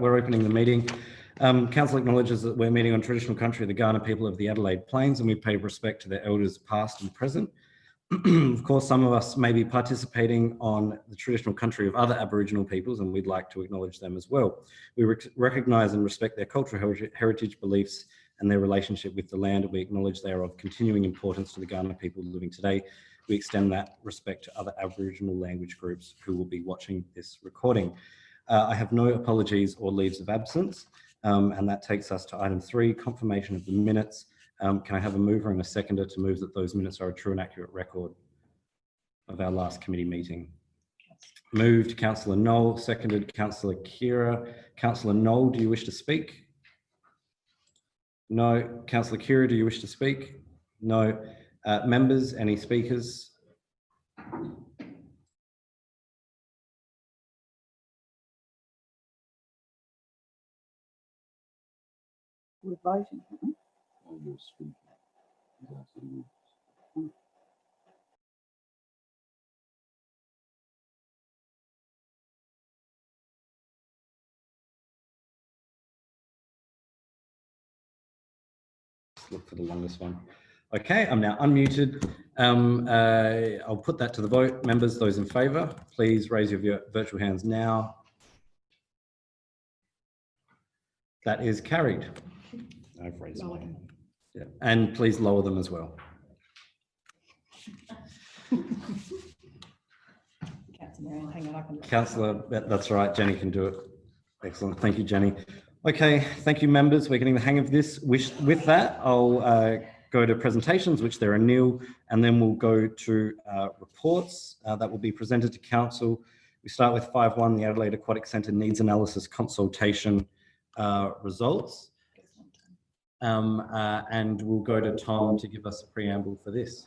we're opening the meeting. Um, Council acknowledges that we're meeting on traditional country the Kaurna people of the Adelaide Plains and we pay respect to their elders past and present. of course, some of us may be participating on the traditional country of other Aboriginal peoples and we'd like to acknowledge them as well. We rec recognise and respect their cultural heritage beliefs and their relationship with the land. And we acknowledge they are of continuing importance to the Kaurna people living today. We extend that respect to other Aboriginal language groups who will be watching this recording. Uh, I have no apologies or leaves of absence. Um, and that takes us to item three, confirmation of the minutes. Um, can I have a mover and a seconder to move that those minutes are a true and accurate record of our last committee meeting? Moved Councillor Knoll, seconded Councillor Khera. Councillor Knoll, do you wish to speak? No. Councillor Khera, do you wish to speak? No. Uh, members, any speakers? We're voting. look for the longest one. Okay, I'm now unmuted. Um, uh, I'll put that to the vote. Members, those in favour, please raise your virtual hands now. That is carried. I've raised mine. Yeah, and please lower them as well. Councillor, that's right, Jenny can do it. Excellent, thank you, Jenny. Okay, thank you, members. We're getting the hang of this. with that, I'll uh, go to presentations, which there are nil, and then we'll go to uh, reports uh, that will be presented to council. We start with 5.1, the Adelaide Aquatic Centre Needs Analysis Consultation uh, results. Um, uh, and we'll go to Tom to give us a preamble for this.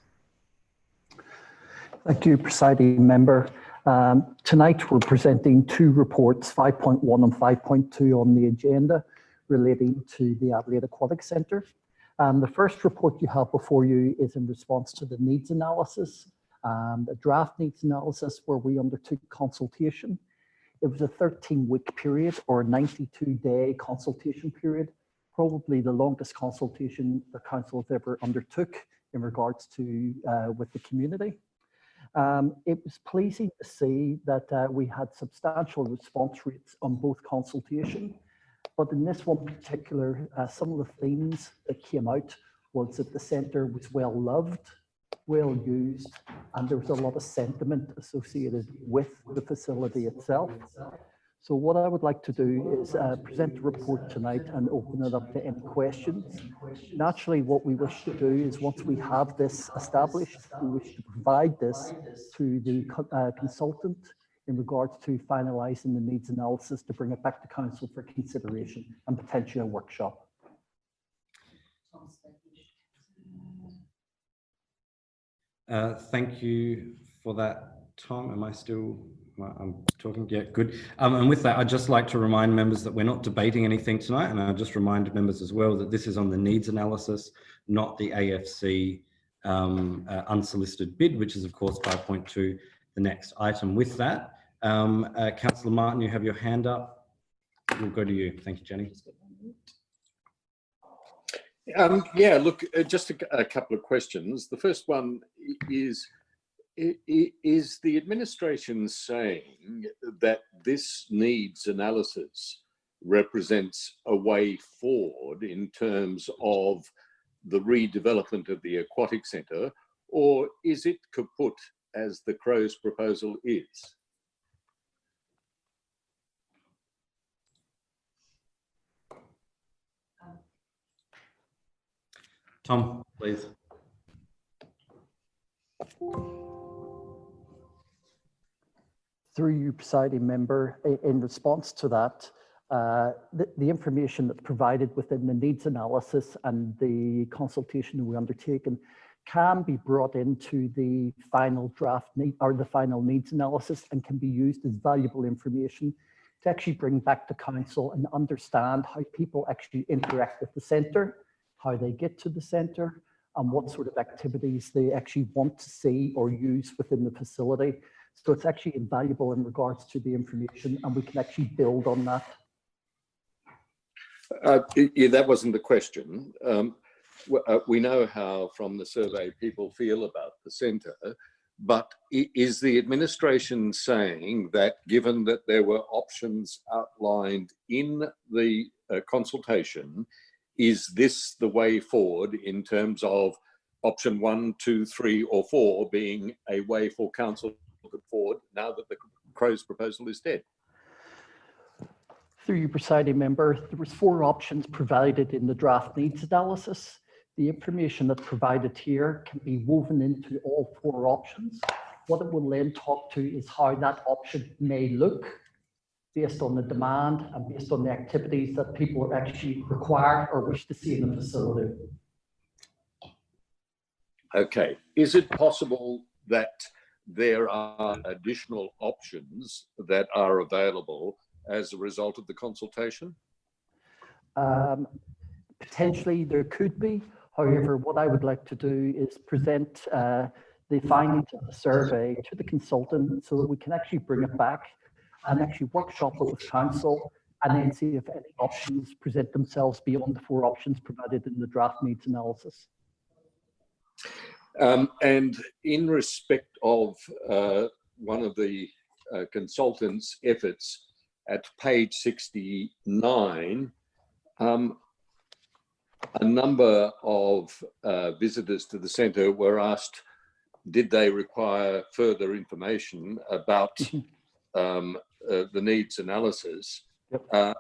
Thank you, presiding member. Um, tonight we're presenting two reports, 5.1 and 5.2 on the agenda relating to the Adelaide Aquatic Centre. Um, the first report you have before you is in response to the needs analysis, um, the draft needs analysis where we undertook consultation. It was a 13 week period or a 92 day consultation period, probably the longest consultation the council has ever undertook in regards to uh, with the community. Um, it was pleasing to see that uh, we had substantial response rates on both consultation, but in this one particular, uh, some of the themes that came out was that the centre was well loved, well used, and there was a lot of sentiment associated with the facility itself. So what I would like to do is uh, present the report tonight and open it up to any questions. Naturally, what we wish to do is once we have this established, we wish to provide this to the uh, consultant in regards to finalising the needs analysis to bring it back to council for consideration and potentially a workshop. Uh, thank you for that, Tom. Am I still I'm talking, yeah, good. Um, and with that, I'd just like to remind members that we're not debating anything tonight. And I'll just remind members as well that this is on the needs analysis, not the AFC um, uh, unsolicited bid, which is of course 5.2, the next item. With that, um, uh, Councillor Martin, you have your hand up. We'll go to you. Thank you, Jenny. Um, yeah, look, uh, just a, a couple of questions. The first one is, is the administration saying that this needs analysis represents a way forward in terms of the redevelopment of the aquatic centre, or is it kaput as the Crow's proposal is? Tom, please. Through you, presiding member, in response to that, uh, the, the, information that's provided within the needs analysis and the consultation we undertaken can be brought into the final draft need or the final needs analysis and can be used as valuable information to actually bring back to council and understand how people actually interact with the centre, how they get to the centre, and what sort of activities they actually want to see or use within the facility – so it's actually invaluable in regards to the information and we can actually build on that. Uh, yeah, that wasn't the question. Um, uh, we know how, from the survey, people feel about the centre, but is the administration saying that, given that there were options outlined in the uh, consultation, is this the way forward in terms of option one, two, three, or four being a way for council put forward now that the Crow's proposal is dead? Through you, presiding member, there was four options provided in the draft needs analysis. The information that's provided here can be woven into all four options. What it will then talk to is how that option may look based on the demand and based on the activities that people are actually require or wish to see in the facility. Okay, is it possible that there are additional options that are available as a result of the consultation? Um, Potentially, there could be. However, what I would like to do is present uh, the findings of the survey to the consultant so that we can actually bring it back and actually workshop it with council and then see if any options present themselves beyond the four options provided in the draft needs analysis. Um, and in respect of uh, one of the uh, consultants' efforts at page 69, um, a number of uh, visitors to the centre were asked, did they require further information about um, uh, the needs analysis? Uh,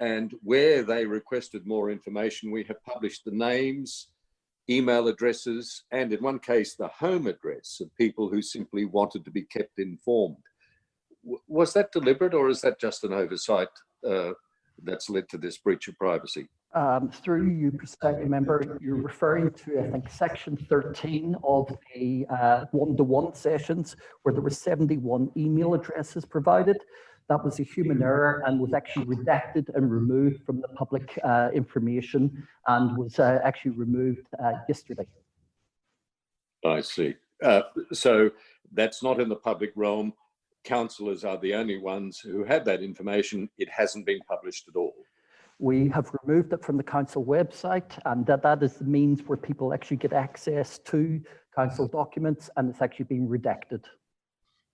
and where they requested more information, we have published the names, email addresses, and in one case, the home address of people who simply wanted to be kept informed. W- Was that deliberate or is that just an oversight uh, that's led to this breach of privacy? Um, Through you, presiding member, you're referring to, I think, section 13 of the uh, one-to-one sessions where there were 71 email addresses provided. That was a human error and was actually redacted and removed from the public uh, information and was uh, actually removed uh, yesterday. I see. Uh, so that's not in the public realm. Councillors are the only ones who have that information. It hasn't been published at all. We have removed it from the council website and that, that is the means where people actually get access to council documents and it's actually been redacted.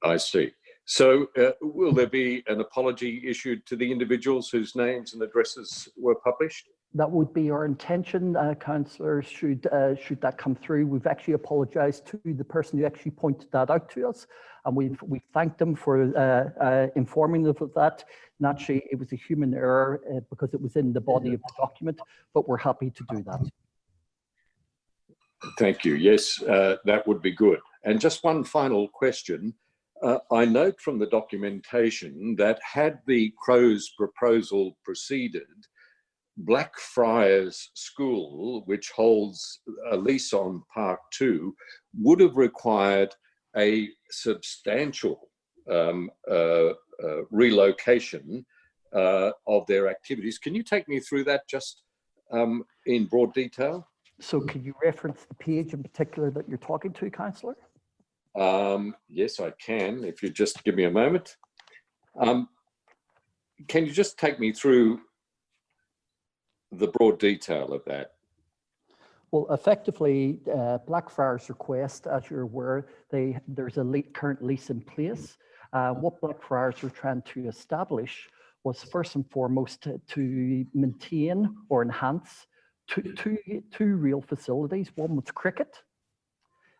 I see. So uh, will there be an apology issued to the individuals whose names and addresses were published? That would be our intention, uh, councillors, should, uh, should that come through. We've actually apologised to the person who actually pointed that out to us. And we've, we thanked them for uh, uh, informing us of that. Naturally, it was a human error uh, because it was in the body of the document, but we're happy to do that. Thank you. Yes, uh, that would be good. And just one final question. Uh, I note from the documentation that had the Crows proposal proceeded, Blackfriars School, which holds a lease on Park 2, would have required a substantial um, uh, uh, relocation uh, of their activities. Can you take me through that just um, in broad detail? So can you reference the page in particular that you're talking to, councillor? Um, yes, I can, if you just give me a moment. Um, can you just take me through the broad detail of that? Well, effectively, uh, Blackfriars request, as you're aware, they, there's a le- current lease in place. Uh, what Blackfriars were trying to establish was first and foremost to, to maintain or enhance two, two, two real facilities. One was cricket,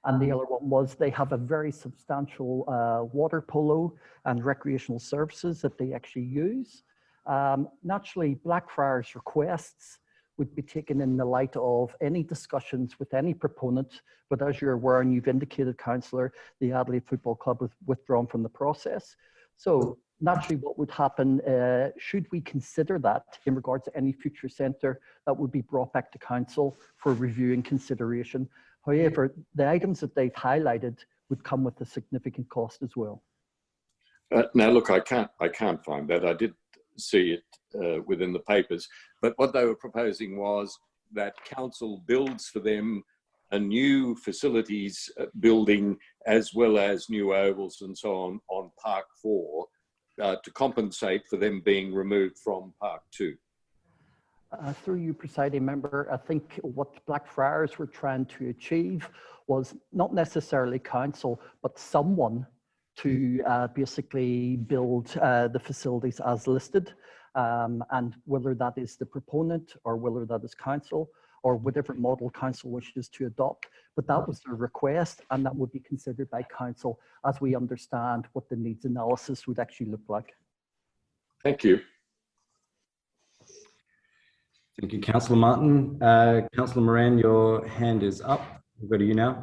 and the other one was they have a very substantial uh, water polo and recreational services that they actually use. Um, naturally, Blackfriars requests would be taken in the light of any discussions with any proponent. But as you're aware, and you've indicated, councillor, the Adelaide Football Club was withdrawn from the process. So naturally, what would happen, uh, should we consider that in regards to any future centre, that would be brought back to council for review and consideration. However, the items that they've highlighted would come with a significant cost as well. Uh, now, look, I can't, I can't find that. I did see it uh, within the papers, but what they were proposing was that council builds for them a new facilities uh, building as well as new ovals and so on on Park 4 uh, to compensate for them being removed from Park 2. Uh, Through you, presiding member, I think what Blackfriars were trying to achieve was not necessarily council, but someone to uh, basically build uh, the facilities as listed. Um, And whether that is the proponent or whether that is council or whatever model council wishes to adopt. But that was their request and that would be considered by council as we understand what the needs analysis would actually look like. Thank you. Thank you, Councillor Martin. Uh, Councillor Moran, your hand is up. We'll go to you now.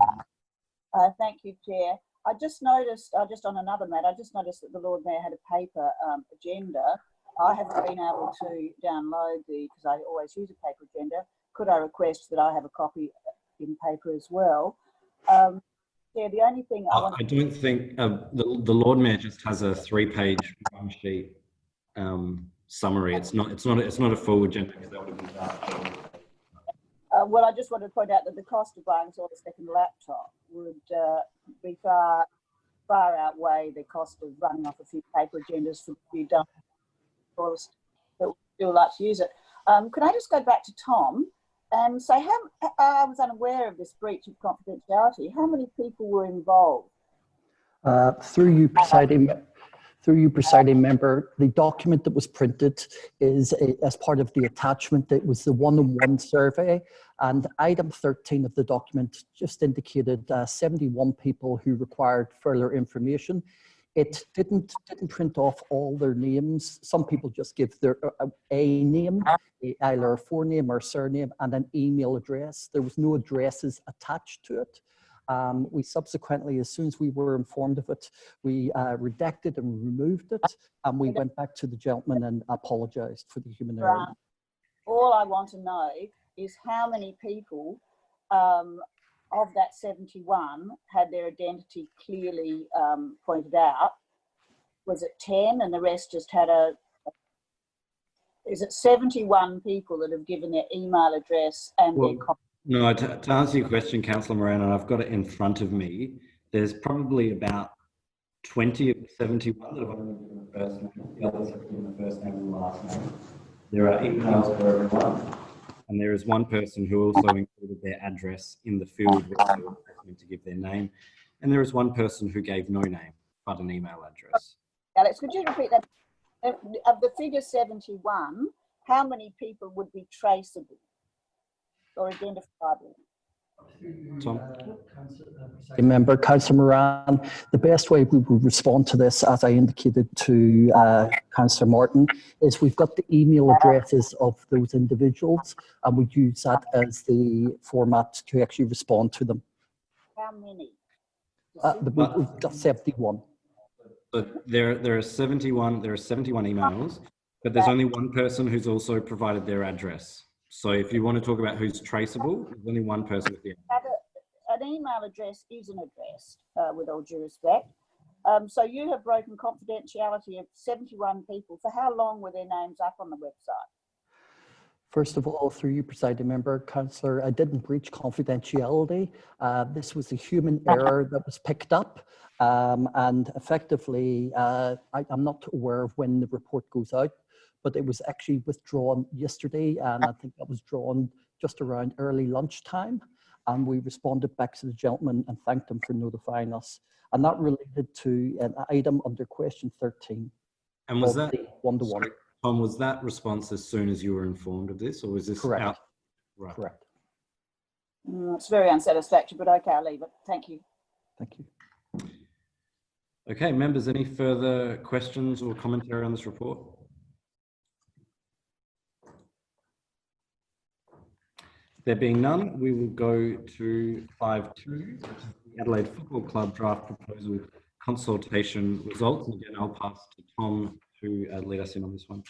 Uh, thank you, Chair. I just noticed, uh, just on another matter, I just noticed that the Lord Mayor had a paper um, agenda. I haven't been able to download the, because I always use a paper agenda. Could I request that I have a copy in paper as well? Um, yeah, the only thing I I don't think, uh, the, the Lord Mayor just has a three-page sheet um, summary. It's not, it's not, it's not a full agenda because that would have been done. uh, well, I just wanted to point out that the cost of buying sort of a second laptop would uh, be far, far outweigh the cost of running off a few paper agendas for a few done for us that would still like to use it. Um, can I just go back to Tom and say how I was unaware of this breach of confidentiality. How many people were involved? Uh, Through you, presiding, through you, presiding member, the document that was printed is a- as part of the attachment. that was the one-on-one survey. And item 13 of the document just indicated uh, 71 people who required further information. It didn't, didn't print off all their names. Some people just give their uh, a name, either a forename or surname, and an email address. There was no addresses attached to it. Um, we subsequently, as soon as we were informed of it, we uh, redacted and removed it, and we went back to the gentleman and apologized for the human error. Right. All I want to know is how many people um, of that 71 had their identity clearly um, pointed out. Was it 10 and the rest just had a, is it 71 people that have given their email address and their Well, con- No, to, to answer your question, Councillor Moran, and I've got it in front of me, there's probably about 20 of the 71 that have only given the first name, the others have given the first name and the last name. There are emails for everyone, and there is one person who also included their address in the field to give their name, and there is one person who gave no name but an email address. Alex, could you repeat that? Of of the figure 71, how many people would be traceable or identifiable? Tom? Remember, Councillor Moran, the best way we would respond to this, as I indicated to uh, Councillor Martin, is we've got the email addresses of those individuals, and we use that as the format to actually respond to them. How many? Uh, the- We've got 71. But there, there are 71, there are 71 emails, but there's only one person who's also provided their address. So if you want to talk about who's traceable, there's only one person with the Have An email address is an address, uh, with all due respect. Um, so you have broken confidentiality of 71 people. For how long were their names up on the website? First of all, through you, presiding member, councillor, I didn't breach confidentiality. Uh, this was a human error that was picked up. Um, and effectively, uh, I, I'm not aware of when the report goes out, but it was actually withdrawn yesterday. And I think that was drawn just around early lunchtime. And we responded back to the gentleman and thanked him for notifying us. And that related to an item under question 13. And was that, One-to-one, sorry, Tom, was that response as soon as you were informed of this or was this? Correct. out- Right. correct. Mm, it's very unsatisfactory, but okay, I'll leave it. Thank you. Thank you. Okay, members, any further questions or commentary on this report? There being none, we will go to five two, which is the Adelaide Football Club draft proposal consultation results. And again, I'll pass to Tom to uh, lead us in on this one.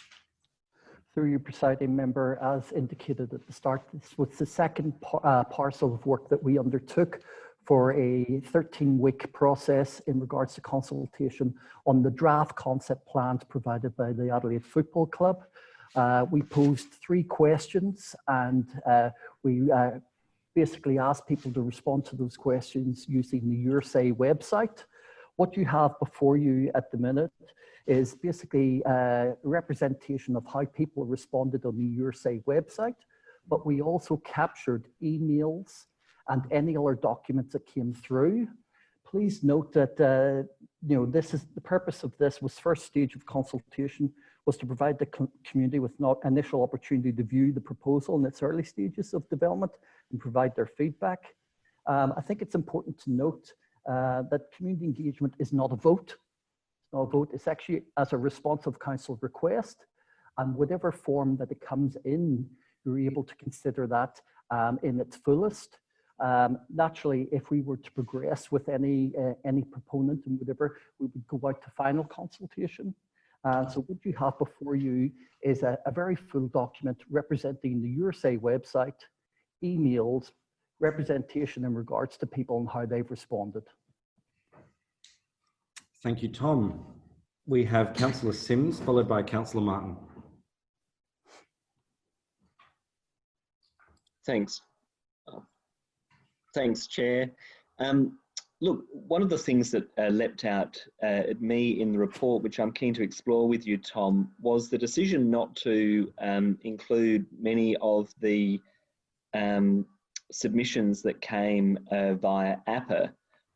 Through you, presiding member, as indicated at the start, this was the second par- uh, parcel of work that we undertook for a 13-week process in regards to consultation on the draft concept plans provided by the Adelaide Football Club. Uh, we posed three questions and uh, we uh, basically asked people to respond to those questions using the Your website. What you have before you at the minute is basically a representation of how people responded on the YourSay website, but we also captured emails and any other documents that came through. Please note that, uh, you know, this is the purpose of this was first stage of consultation was to provide the community with not initial opportunity to view the proposal in its early stages of development and provide their feedback. Um, I think it's important to note uh, that community engagement is not a vote. It's not a vote, it's actually as a response of council request and whatever form that it comes in, you're able to consider that um, in its fullest. Um, naturally, if we were to progress with any uh, any proponent and whatever, we would go out to final consultation. Uh, so what you have before you is a, a very full document representing the YourSay website, emails, representation in regards to people and how they've responded. Thank you, Tom. We have Councillor Simms, followed by Councillor Martin. Thanks. Thanks, Chair. Um, look, one of the things that uh, leapt out uh, at me in the report, which I'm keen to explore with you, Tom, was the decision not to um, include many of the um, submissions that came uh, via APA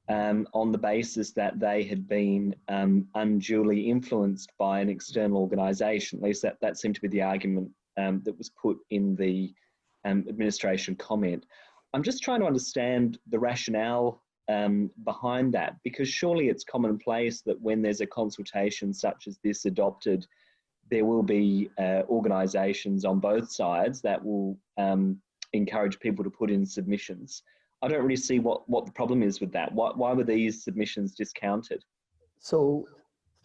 um, on the basis that they had been um, unduly influenced by an external organisation. At least that, that seemed to be the argument um, that was put in the administration comment. I'm just trying to understand the rationale um, behind that because surely it's commonplace that when there's a consultation such as this adopted, there will be uh, organisations on both sides that will um, encourage people to put in submissions. I don't really see what, what the problem is with that. Why, why were these submissions discounted? So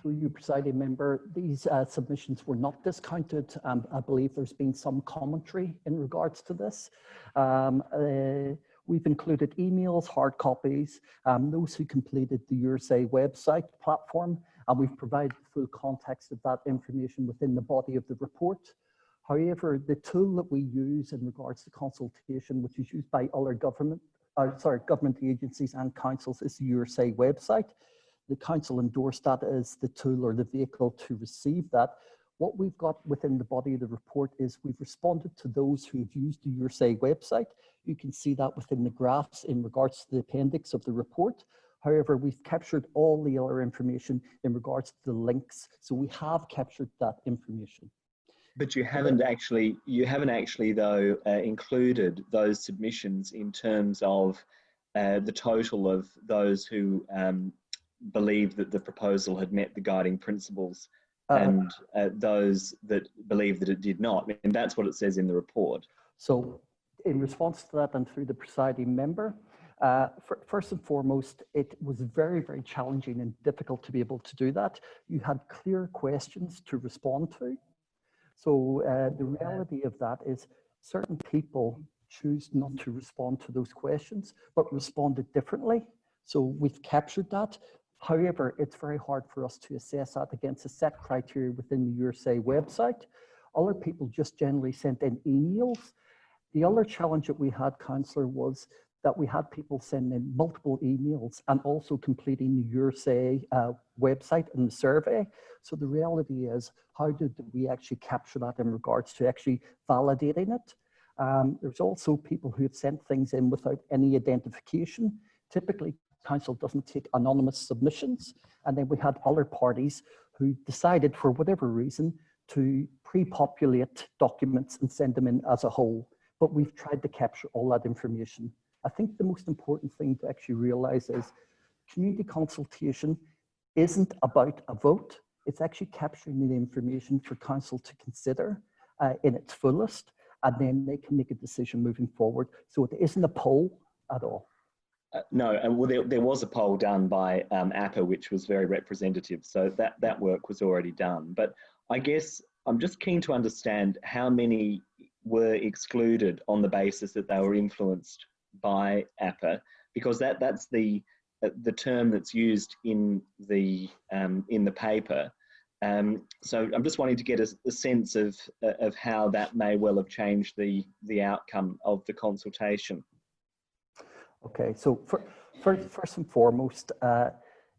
through you, presiding member, these uh, submissions were not discounted. Um, I believe there's been some commentary in regards to this. Um, uh, we've included emails, hard copies, um, those who completed the YourSay website platform, and we've provided full context of that information within the body of the report. However, the tool that we use in regards to consultation, which is used by other government, uh, sorry, government agencies and councils is the YourSay website. The council endorsed that as the tool or the vehicle to receive that. What we've got within the body of the report is we've responded to those who've used the YourSay website. You can see that within the graphs in regards to the appendix of the report. However, we've captured all the other information in regards to the links. So we have captured that information. But you haven't actually, you haven't actually though uh, included those submissions in terms of uh, the total of those who um, believed that the proposal had met the guiding principles Uh, and uh, those that believe that it did not. And that's what it says in the report. So in response to that and through the presiding member, uh, fir- first and foremost, it was very, very challenging and difficult to be able to do that. You had clear questions to respond to. So uh, the reality of that is certain people choose not to respond to those questions, but responded differently. So we've captured that. However, it's very hard for us to assess that against a set criteria within the YourSay website. Other people just generally sent in emails. The other challenge that we had, councillor, was that we had people sending multiple emails and also completing the YourSay uh, website and the survey. So the reality is, how did we actually capture that in regards to actually validating it? Um, there's also people who have sent things in without any identification. Typically, council doesn't take anonymous submissions. And then we had other parties who decided for whatever reason to pre-populate documents and send them in as a whole. But we've tried to capture all that information. I think the most important thing to actually realize is community consultation isn't about a vote. It's actually capturing the information for council to consider uh, in its fullest, and then they can make a decision moving forward. So it isn't a poll at all. Uh, no, and well, there, there was a poll done by um, APA, which was very representative. So that, that work was already done. But I guess I'm just keen to understand how many were excluded on the basis that they were influenced by APA, because that, that's the, uh, the term that's used in the, um, in the paper. Um, so I'm just wanting to get a, a sense of, uh, of how that may well have changed the, the outcome of the consultation. Okay, so for, for, first and foremost, uh,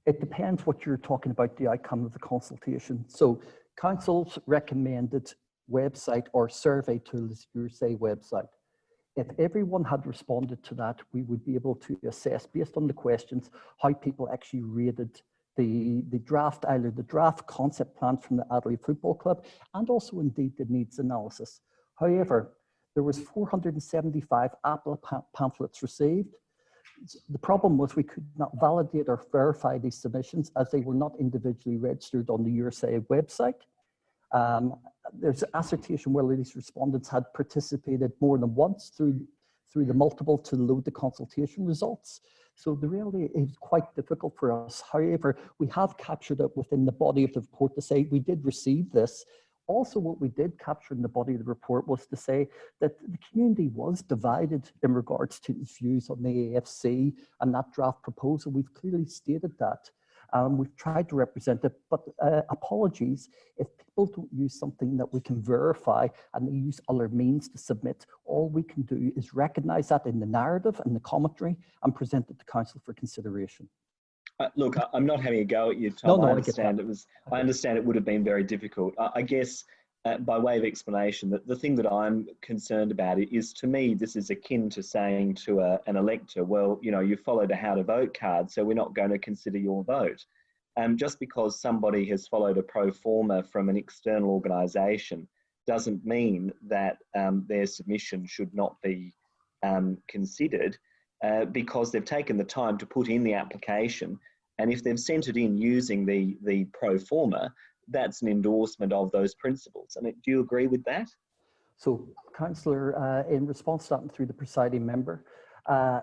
It depends what you're talking about, the outcome of the consultation. So council's recommended website or survey tool is your say website. If everyone had responded to that, we would be able to assess based on the questions how people actually rated the, the draft, either the draft concept plan from the Adelaide Football Club and also indeed the needs analysis. However, there was 475 Apple pa- pamphlets received. The problem was we could not validate or verify these submissions as they were not individually registered on the YourSay website. Um, there's assertion whether these respondents had participated more than once through, through the multiple to load the consultation results. So the reality is quite difficult for us. However, we have captured it within the body of the report to say we did receive this. Also, what we did capture in the body of the report was to say that the community was divided in regards to its views on the AFC and that draft proposal. We've clearly stated that. Um, we've tried to represent it, but uh, apologies if people don't use something that we can verify and they use other means to submit. All we can do is recognize that in the narrative and the commentary and present it to council for consideration. Uh, look, I, I'm not having a go at you, Tom. no, I I understand it was. I understand it would have been very difficult. I, I guess, uh, by way of explanation, that the thing that I'm concerned about is, to me, this is akin to saying to a, an elector, "Well, you know, you followed a how to vote card, so we're not going to consider your vote." Um, just because somebody has followed a pro forma from an external organisation doesn't mean that um, their submission should not be um, considered uh, because they've taken the time to put in the application. And if they've sent it in using the, the pro forma, that's an endorsement of those principles. Mean, do you agree with that? So, Councillor, uh, in response to that and through the presiding member, uh,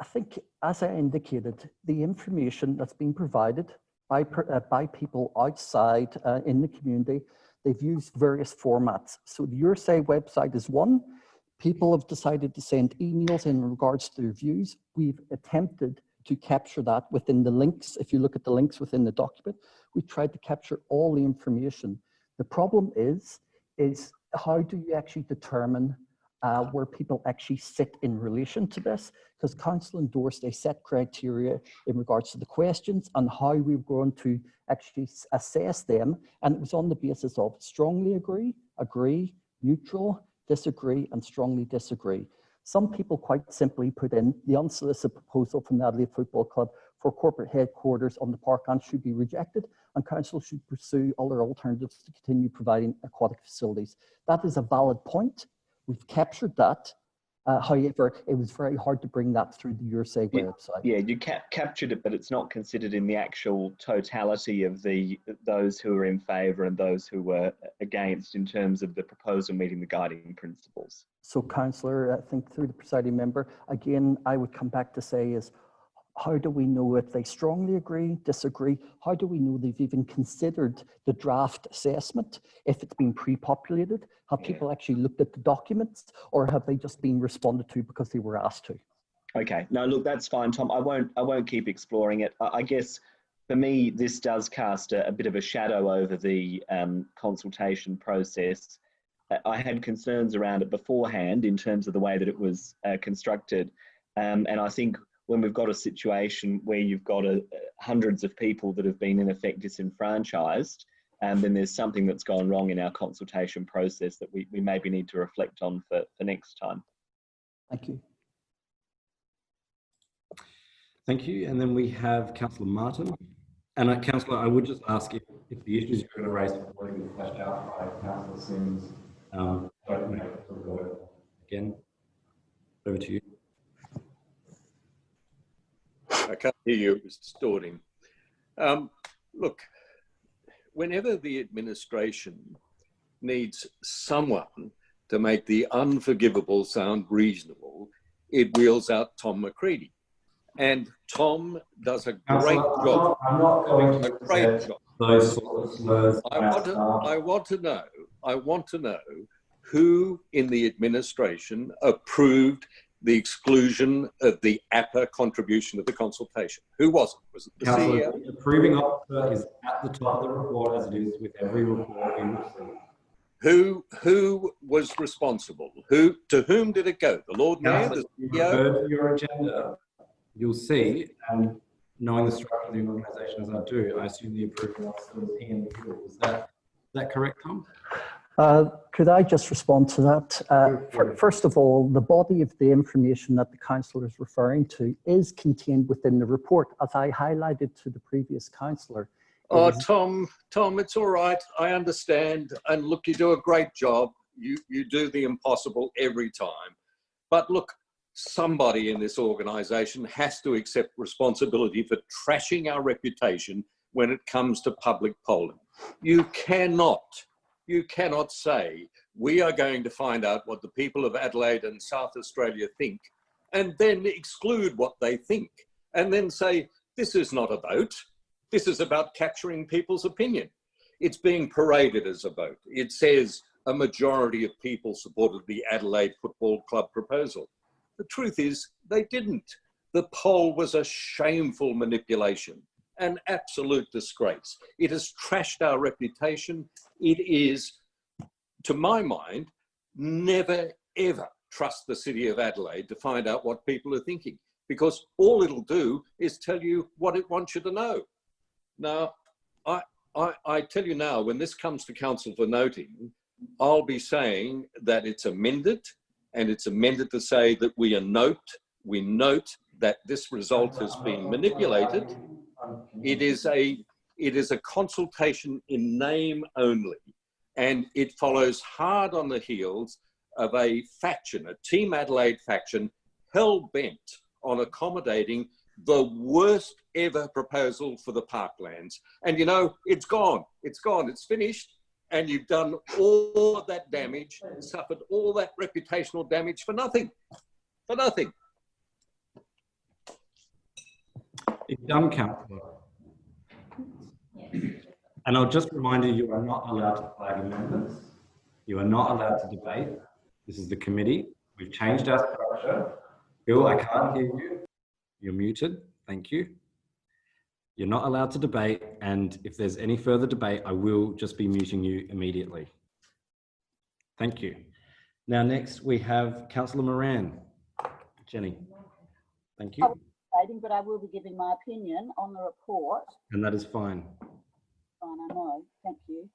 I think, as I indicated, the information that's been provided by, uh, by people outside uh, in the community, they've used various formats. So the YourSay website is one. People have decided to send emails in regards to their views. We've attempted to capture that within the links. If you look at the links within the document, we tried to capture all the information. The problem is, is how do you actually determine uh, where people actually sit in relation to this? Because council endorsed a set criteria in regards to the questions and how we were going to actually assess them. And it was on the basis of strongly agree, agree, neutral, disagree, and strongly disagree. Some people quite simply put in the unsolicited proposal from the Adelaide Football Club for corporate headquarters on the parkland should be rejected and council should pursue other alternatives to continue providing aquatic facilities. That is a valid point. We've captured that. Uh, however, it was very hard to bring that through the YourSay Yeah, website. Yeah, you cap- captured it, but it's not considered in the actual totality of the those who are in favour and those who were against in terms of the proposal meeting the guiding principles. So councillor, I think through the presiding member, again, I would come back to say is, how do we know if they strongly agree, disagree? How do we know they've even considered the draft assessment? If it's been pre-populated, have Yeah. people actually looked at the documents or have they just been responded to because they were asked to? Okay, no, look, that's fine, Tom. I won't. I won't keep exploring it. I, I guess for me, this does cast a, a bit of a shadow over the um, consultation process. I had concerns around it beforehand in terms of the way that it was uh, constructed, um, and I think when we've got a situation where you've got a, hundreds of people that have been in effect disenfranchised, um, then there's something that's gone wrong in our consultation process that we, we maybe need to reflect on for, for next time. Thank you. Thank you. And then we have Councillor Martin. And uh, Councillor, I would just ask if, if the issues you're going to raise have already been fleshed out by Councillor Simms, um, don't make it to the vote again. Over to you. I can't hear you, it was distorting. Um, look, whenever the administration needs someone to make the unforgivable sound reasonable, it wheels out Tom McCready. And Tom does a great I'm job, I'm not going to a great job. those sort of. I want to, I want to know, I want to know who in the administration approved the exclusion of the APA contribution of the consultation? Who was it? Was it the E CEO? the approving officer is at the top of the report as it is with every report we receive. Who, who was responsible? Who, to whom did it go? The Lord Mayor, the you CEO? refer your agenda, you'll see, and knowing the structure of the organisation as I do, I assume the approval officer was Ian Hill. Is that, is that correct, Tom? Uh, Could I just respond to that? Uh. First of all, the body of the information that the councillor is referring to is contained within the report, as I highlighted to the previous councillor. Oh, Tom, Tom, it's all right. I understand. And look, you do a great job. You, you do the impossible every time. But look, somebody in this organization has to accept responsibility for trashing our reputation when it comes to public polling. You cannot, you cannot say, we are going to find out what the people of Adelaide and South Australia think, and then exclude what they think, and then say, this is not a vote. This is about capturing people's opinion. It's being paraded as a vote. It says a majority of people supported the Adelaide Football Club proposal. The truth is, they didn't. The poll was a shameful manipulation, an absolute disgrace. It has trashed our reputation. It is, to my mind, never ever trust the city of Adelaide to find out what people are thinking because all it'll do is tell you what it wants you to know. Now, I, I, I tell you now, when this comes to council for noting, I'll be saying that it's amended and it's amended to say that we are note, we note that this result has been manipulated. It is a, it is a consultation in name only and it follows hard on the heels of a faction, a Team Adelaide faction, hell bent on accommodating the worst ever proposal for the parklands. And you know, it's gone, it's gone, it's finished. And you've done all of that damage, suffered all that reputational damage for nothing, for nothing. It's done, councillor. And I'll just remind you, you are not allowed to flag amendments. You are not allowed to debate. This is the committee. We've changed our structure. Bill, I can't hear you. You're muted. Thank you. You're not allowed to debate. And if there's any further debate, I will just be muting you immediately. Thank you. Now, next we have councillor Moran. Jenny. Thank you. But I will be giving my opinion on the report. And that is fine. Fine, I know. Thank you.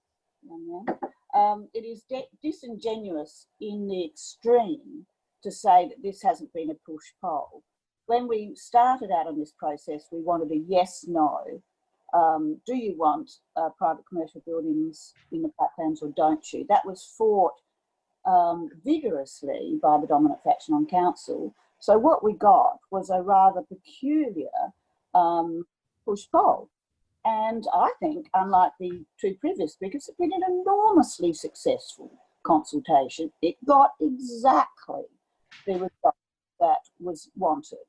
Um, it is disingenuous in the extreme to say that this hasn't been a push poll. When we started out on this process, we wanted a yes, no. Um, do you want uh, private commercial buildings in the parklands or don't you? That was fought um, vigorously by the dominant faction on council. So what we got was a rather peculiar um, push poll. And I think, unlike the two previous speakers, it's been an enormously successful consultation. It got exactly the result that was wanted.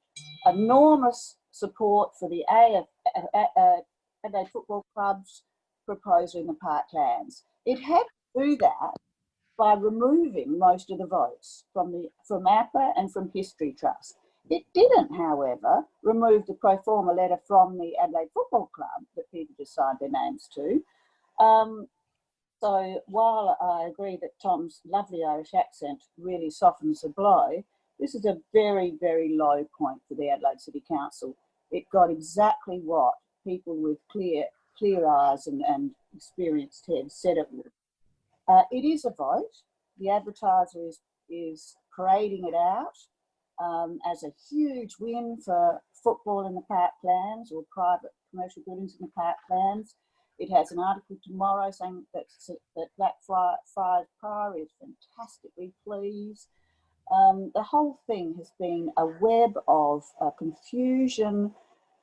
Enormous support for the AF, uh, uh, Adelaide Football Club's proposal in the parklands. It had to do that by removing most of the votes from the from APA and from History Trust. It didn't, however, remove the pro forma letter from the Adelaide Football Club that people just signed their names to. Um, so while I agree that Tom's lovely Irish accent really softens the blow, this is a very, very low point for the Adelaide City Council. It got exactly what people with clear, clear eyes and, and experienced heads said it would. Uh, it is a vote. The advertiser is, is parading it out um, as a huge win for football in the parklands or private commercial buildings in the parklands. It has an article tomorrow saying that, that Black Friars Prior is fantastically pleased. Um, the whole thing has been a web of uh, confusion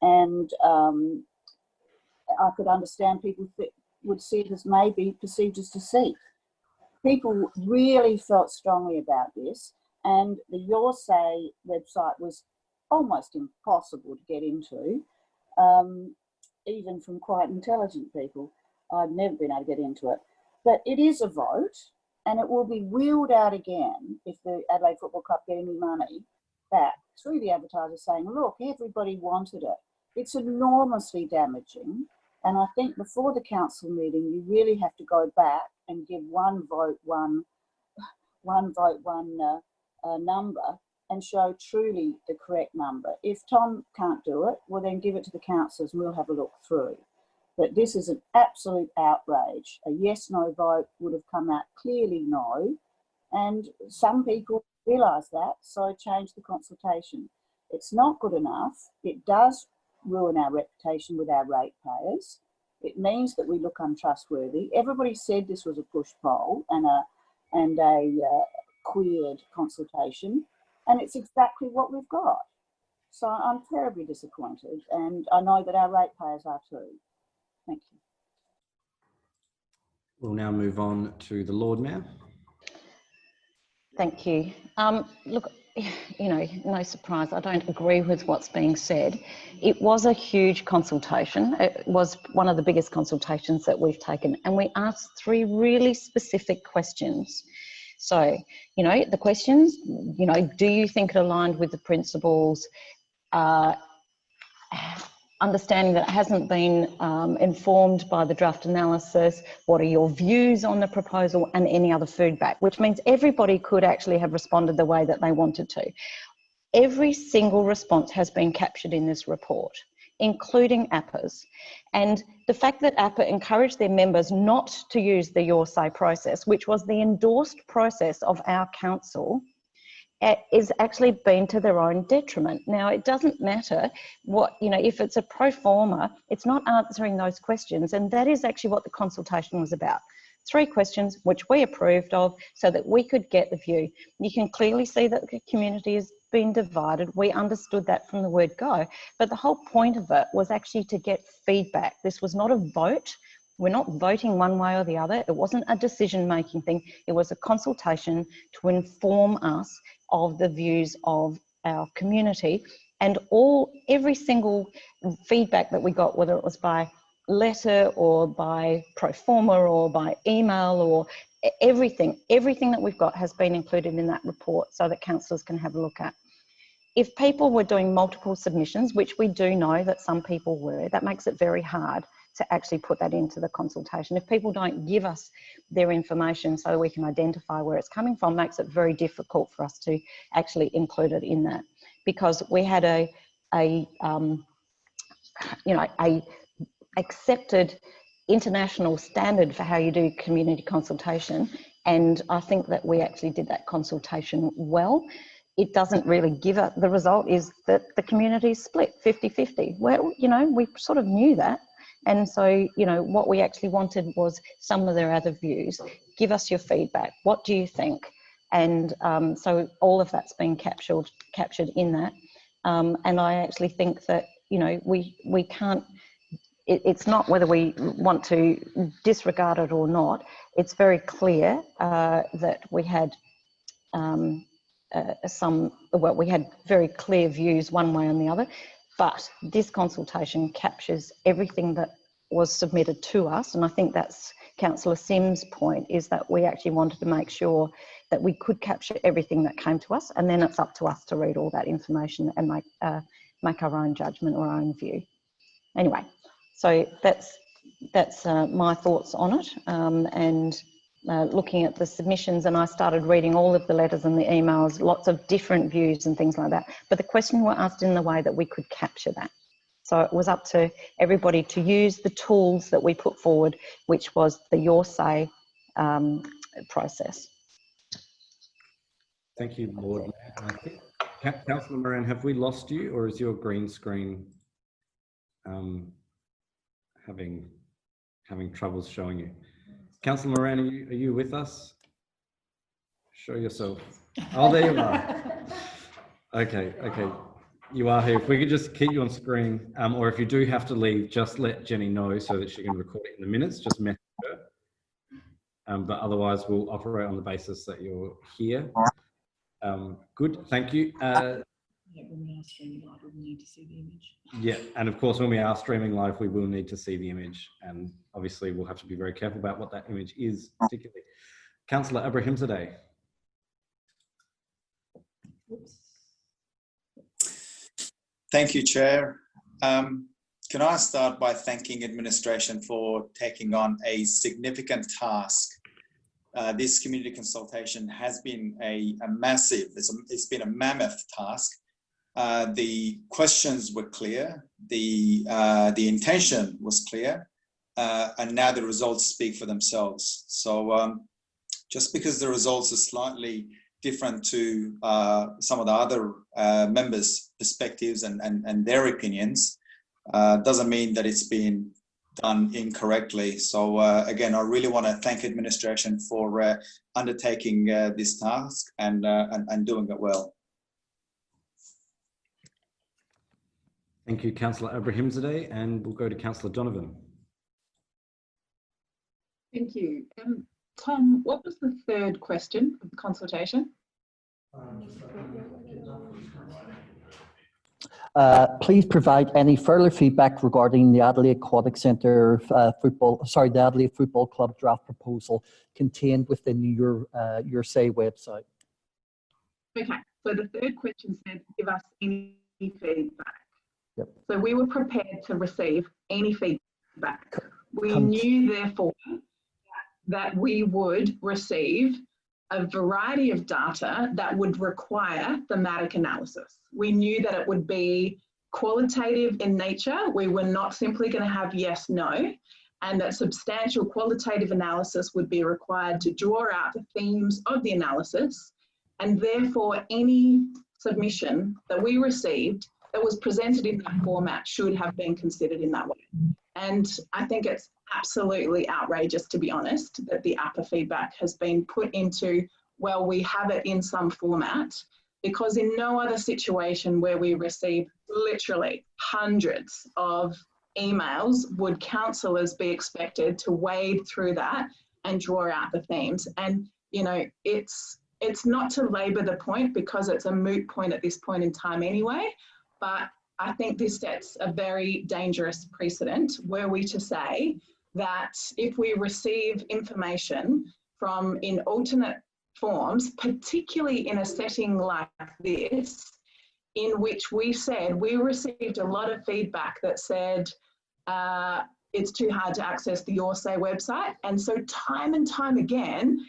and um, I could understand people would see it as maybe perceived as deceit. People really felt strongly about this and the Your Say website was almost impossible to get into, um, even from quite intelligent people. I've never been able to get into it. But it is a vote, and it will be wheeled out again if the Adelaide Football Club get any money back through the advertiser saying, look, everybody wanted it. It's enormously damaging. And I think before the council meeting, you really have to go back and give one vote, one, one vote, one uh, number and show truly the correct number. If Tom can't do it, well then give it to the councillors and we'll have a look through. But this is an absolute outrage. A yes no vote would have come out clearly no. And some people realise that, so change the consultation. It's not good enough. It does ruin our reputation with our ratepayers. It means that we look untrustworthy. Everybody said this was a push poll and a and a uh, queered consultation, and it's exactly what we've got. So I'm terribly disappointed, and I know that our ratepayers are too. Thank you. We'll now move on to the Lord Mayor. Thank you. Um, look, you know, no surprise, I don't agree with what's being said. It was a huge consultation. It was one of the biggest consultations that we've taken, and we asked three really specific questions. So, you know, the questions, you know, do you think it aligned with the principles? Uh, understanding that it hasn't been um, informed by the draft analysis, what are your views on the proposal and any other feedback, which means everybody could actually have responded the way that they wanted to. Every single response has been captured in this report, including APPA's. And the fact that APPA encouraged their members not to use the Your Say process, which was the endorsed process of our council, is actually been to their own detriment. Now, it doesn't matter what, you know, if it's a pro forma, it's not answering those questions. And that is actually what the consultation was about. Three questions which we approved of so that we could get the view. You can clearly see that the community has been divided. We understood that from the word go. But the whole point of it was actually to get feedback. This was not a vote. We're not voting one way or the other. It wasn't a decision making thing. It was a consultation to inform us of the views of our community and all every single feedback that we got whether it was by letter or by pro forma or by email or everything everything that we've got has been included in that report so that councillors can have a look at if people were doing multiple submissions which we do know that some people were that makes it very hard to actually put that into the consultation. If people don't give us their information so we can identify where it's coming from, makes it very difficult for us to actually include it in that. Because we had a, a um, you know, a accepted international standard for how you do community consultation. And I think that we actually did that consultation well. It doesn't really give it, the result is that the community is split 50-50. Well, you know, we sort of knew that and so, you know, what we actually wanted was some of their other views. Give us your feedback. What do you think? And um, so all of that's been captured captured in that. Um, and I actually think that, you know, we, we can't, it, it's not whether we want to disregard it or not. It's very clear uh, that we had um, uh, some, well, we had very clear views one way and the other. But this consultation captures everything that was submitted to us. And I think that's Councillor Simms' point is that we actually wanted to make sure that we could capture everything that came to us. And then it's up to us to read all that information and make, uh, make our own judgment or our own view. Anyway, so that's, that's uh, my thoughts on it. Um, and uh, looking at the submissions and I started reading all of the letters and the emails, lots of different views and things like that. But the question were asked in the way that we could capture that. So it was up to everybody to use the tools that we put forward, which was the Your Say um, process. Thank you, Lord. Councillor Moran, have we lost you or is your green screen um, having having troubles showing you? Councillor Moran, are you, are you with us? Show yourself. Oh, there you are. Okay, okay. You are here. If we could just keep you on screen, um, or if you do have to leave, just let Jenny know so that she can record it in the minutes. Just message her. Um, but otherwise, we'll operate on the basis that you're here. Um, good, thank you. Uh, Yeah, when we are streaming live, we need to see the image. yeah, and of course, when we are streaming live, we will need to see the image, and obviously, we'll have to be very careful about what that image is, particularly. Councillor Abrahimzadeh. Oops. Thank you, Chair. Um, can I start by thanking administration for taking on a significant task uh, this community consultation has been a, a massive, it's, a, it's been a mammoth task. Uh, the questions were clear, the, uh, the intention was clear, uh, and now the results speak for themselves. So um, just because the results are slightly different to uh, some of the other uh, members' perspectives and, and, and their opinions, uh, doesn't mean that it's been done incorrectly. So uh, again, I really want to thank administration for uh, undertaking uh, this task and, and, and doing it well. Thank you, Councillor Abrahimzadeh, and we'll go to Councillor Donovan. Thank you. Um, Tom, what was the third question of the consultation? Uh, please provide any further feedback regarding the Adelaide Aquatic Centre uh, football, sorry, the Adelaide Football Club draft proposal contained within your, uh, your say website. Okay, so the third question said, give us any feedback. Yep. So we were prepared to receive any feedback. We Come- knew therefore that we would receive a variety of data that would require thematic analysis. We knew that it would be qualitative in nature. We were not simply going to have yes, no, and that substantial qualitative analysis would be required to draw out the themes of the analysis. And therefore, any submission that we received that was presented in that format should have been considered in that way. And I think it's absolutely outrageous, to be honest, that the APPA feedback has been put into, well, we have it in some format, because in no other situation where we receive literally hundreds of emails would councillors be expected to wade through that and draw out the themes. And, you know, it's, it's not to labour the point because it's a moot point at this point in time anyway, but I think this sets a very dangerous precedent were we to say that if we receive information from in alternate forms, particularly in a setting like this, in which we said we received a lot of feedback that said uh, it's too hard to access the Your Say website. And so, time and time again,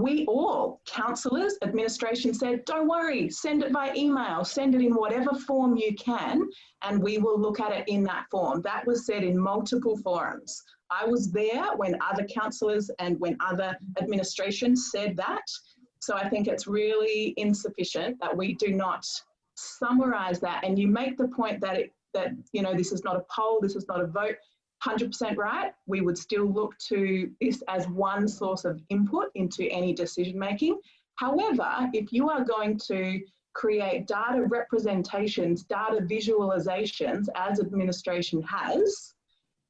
we all, councillors, administration said, don't worry, send it by email, send it in whatever form you can, and we will look at it in that form. That was said in multiple forums. I was there when other councillors and when other administrations said that. So I think it's really insufficient that we do not summarise that. And you make the point that it, that you know this is not a poll, this is not a vote. 100% right. We would still look to this as one source of input into any decision making. However, if you are going to create data representations, data visualizations, as administration has,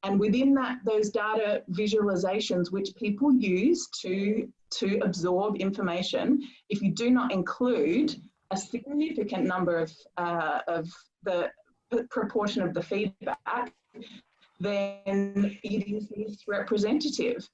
and within that, those data visualizations which people use to, to absorb information, if you do not include a significant number of, uh, of the proportion of the feedback, then it is misrepresentative.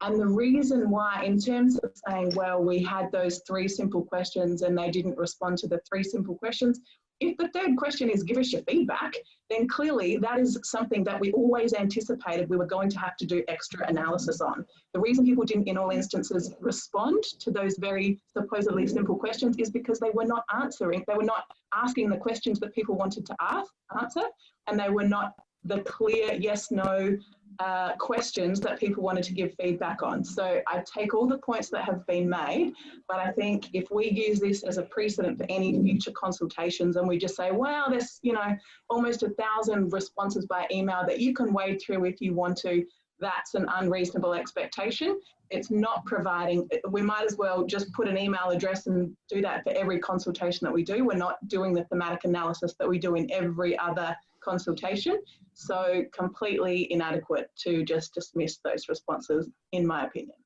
And the reason why, in terms of saying, well, we had those three simple questions and they didn't respond to the three simple questions, if the third question is give us your feedback, then clearly that is something that we always anticipated we were going to have to do extra analysis on. The reason people didn't, in all instances, respond to those very supposedly simple questions is because they were not answering, they were not asking the questions that people wanted to ask, answer, and they were not the clear yes, no uh, questions that people wanted to give feedback on. So I take all the points that have been made, but I think if we use this as a precedent for any future consultations and we just say, wow, there's, you know, almost a thousand responses by email that you can wade through if you want to, that's an unreasonable expectation. It's not providing, we might as well just put an email address and do that for every consultation that we do. We're not doing the thematic analysis that we do in every other consultation. So completely inadequate to just dismiss those responses, in my opinion.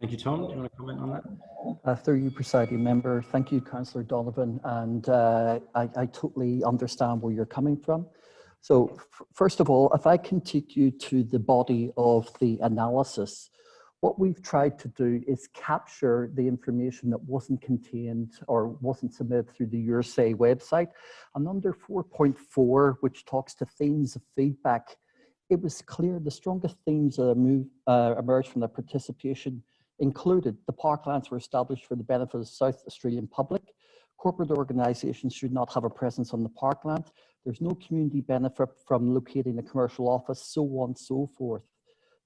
Thank you, Tom. Do you want to comment on that? Uh, through you, presiding member, thank you, Councillor Donovan, and uh, I, I totally understand where you're coming from. So first of all, if I can take you to the body of the analysis, what we've tried to do is capture the information that wasn't contained or wasn't submitted through the Your Say website. And under 4.4, which talks to themes of feedback, it was clear the strongest themes that uh, emerged from the participation included the parklands were established for the benefit of the South Australian public. Corporate organisations should not have a presence on the parkland. There's no community benefit from locating a commercial office, so on and so forth.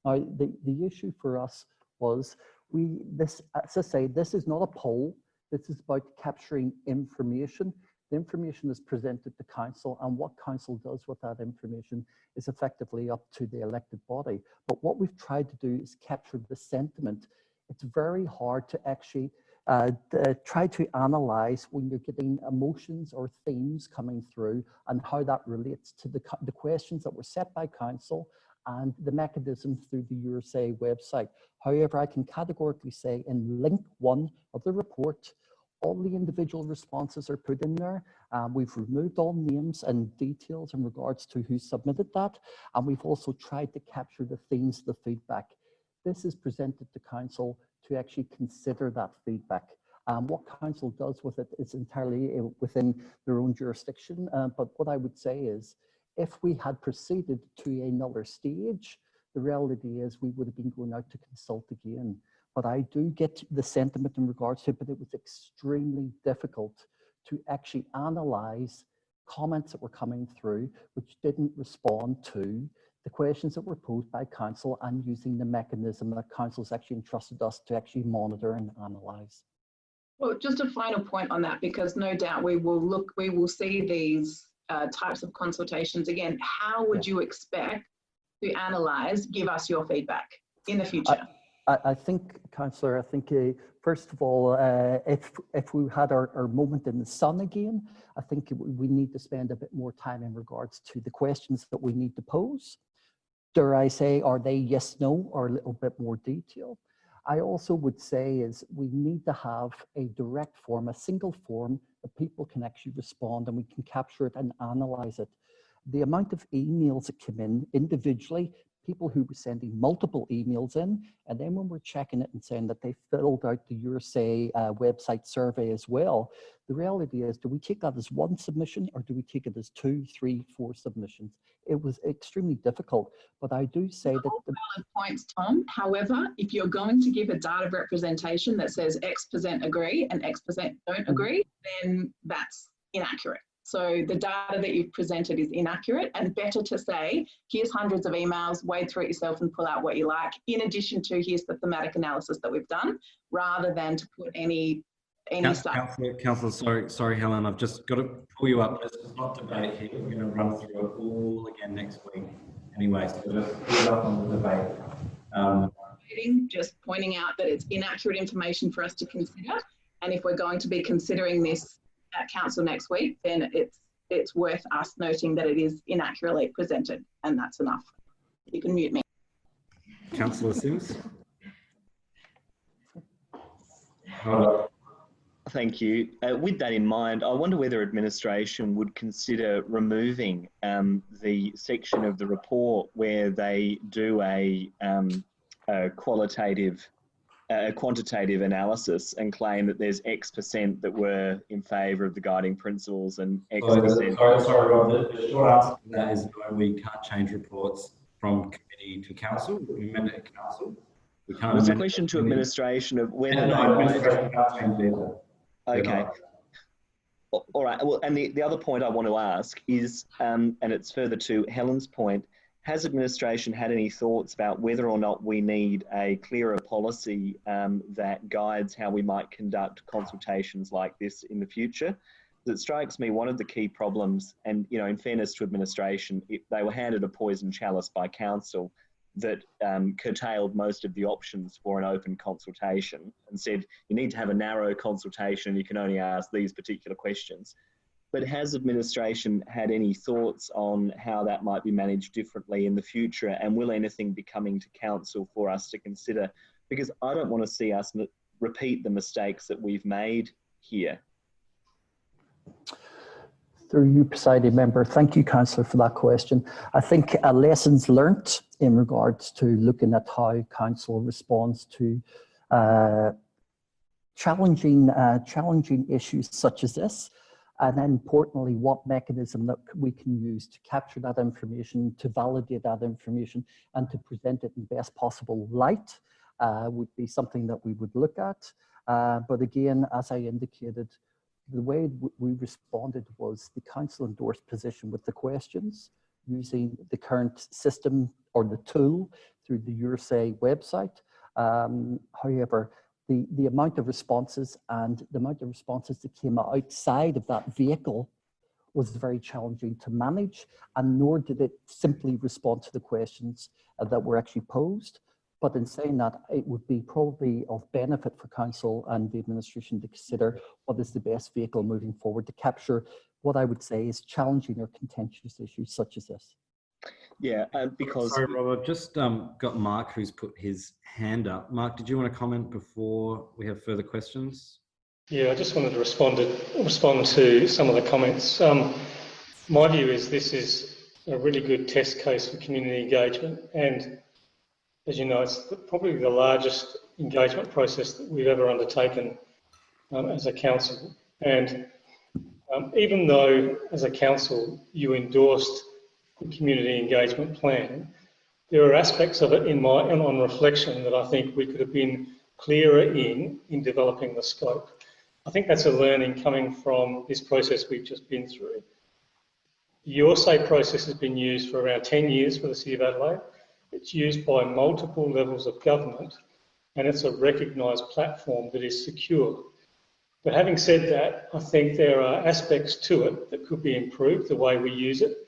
Now, the, the issue for us was we, this, as I say, this is not a poll. This is about capturing information. The information is presented to council and what council does with that information is effectively up to the elected body. But what we've tried to do is capture the sentiment. It's very hard to actually uh, uh, try to analyze when you're getting emotions or themes coming through and how that relates to the, the questions that were set by council and the mechanism through the YourSay website. However, I can categorically say in link one of the report, all the individual responses are put in there. Um, we've removed all names and details in regards to who submitted that. And we've also tried to capture the themes, the feedback. This is presented to council to actually consider that feedback. Um, what council does with it is entirely uh, within their own jurisdiction. Uh, but what I would say is, if we had proceeded to another stage, the reality is we would have been going out to consult again. But I do get the sentiment in regards to it, but it was extremely difficult to actually analyze comments that were coming through, which didn't respond to the questions that were posed by council and using the mechanism that council has actually entrusted us to actually monitor and analyze. Well, just a final point on that, because no doubt we will look, we will see these uh, types of consultations again. How would you expect to analyse, give us your feedback in the future? I, I think, Councillor, I think uh, first of all, uh, if if we had our, our moment in the sun again, I think we need to spend a bit more time in regards to the questions that we need to pose. Dare I say, are they yes, no, or a little bit more detail? I also would say is we need to have a direct form, a single form that people can actually respond and we can capture it and analyze it. The amount of emails that come in individually people who were sending multiple emails in. And then when we're checking it and saying that they filled out the YourSay uh, website survey as well, the reality is, do we take that as one submission or do we take it as two, three, four submissions? It was extremely difficult, but I do say that- the valid points, Tom. However, if you're going to give a data representation that says X percent agree and X percent don't Mm. agree, then that's inaccurate. So the data that you've presented is inaccurate and better to say, here's hundreds of emails, wade through it yourself and pull out what you like, in addition to here's the thematic analysis that we've done, rather than to put any any stuff. Councillor, Councillor, sorry, sorry, Helen, I've just got to pull you up. This is not debate here. We're going to run through it all again next week. Anyway, so just pull it up on the debate. Um, Just pointing out that it's inaccurate information for us to consider. And if we're going to be considering this at council next week, then it's it's worth us noting that it is inaccurately presented, and that's enough. You can mute me. Councillor Simms. Hold up. Thank you. Uh, with that in mind, I wonder whether administration would consider removing um, the section of the report where they do a, um, a qualitative, a quantitative analysis and claim that there's X percent that were in favour of the guiding principles and X Sorry, percent. sorry, sorry, Rob. The, short answer to that is no, we can't change reports from committee to council. We amend it at council. We can't It's a question to administration of whether no, might administration can't change either. Okay. All right. Well, and the, the other point I want to ask is, um, and it's further to Helen's point, has administration had any thoughts about whether or not we need a clearer policy um, that guides how we might conduct consultations like this in the future? It strikes me one of the key problems, and you know, in fairness to administration, it, they were handed a poison chalice by council that um, curtailed most of the options for an open consultation and said you need to have a narrow consultation, you can only ask these particular questions. But has administration had any thoughts on how that might be managed differently in the future? And will anything be coming to council for us to consider? Because I don't want to see us repeat the mistakes that we've made here. Through you, presiding member, thank you, councillor, for that question. I think uh, lessons learnt in regards to looking at how council responds to uh, challenging uh, challenging issues such as this. And then importantly, what mechanism that we can use to capture that information, to validate that information, and to present it in the best possible light uh, would be something that we would look at. Uh, but again, as I indicated, the way we responded was the council endorsed position with the questions using the current system or the tool through the YourSay website. Um, however, the, the amount of responses and the amount of responses that came outside of that vehicle was very challenging to manage and nor did it simply respond to the questions uh, that were actually posed. But in saying that, it would be probably of benefit for council and the administration to consider what is the best vehicle moving forward to capture what I would say is challenging or contentious issues such as this. Yeah, uh, because Sorry, Rob, I've just um, got Mark who's put his hand up. Mark, did you want to comment before we have further questions? Yeah, I just wanted to respond to, respond to some of the comments. Um, my view is this is a really good test case for community engagement and as you know, it's probably the largest engagement process that we've ever undertaken um, as a council. And um, even though, as a council, you endorsed the community engagement plan, there are aspects of it in my and on reflection that I think we could have been clearer in in developing the scope. I think that's a learning coming from this process we've just been through. The YourSay process has been used for around 10 years for the City of Adelaide. It's used by multiple levels of government and it's a recognised platform that is secure. But having said that, I think there are aspects to it that could be improved, the way we use it.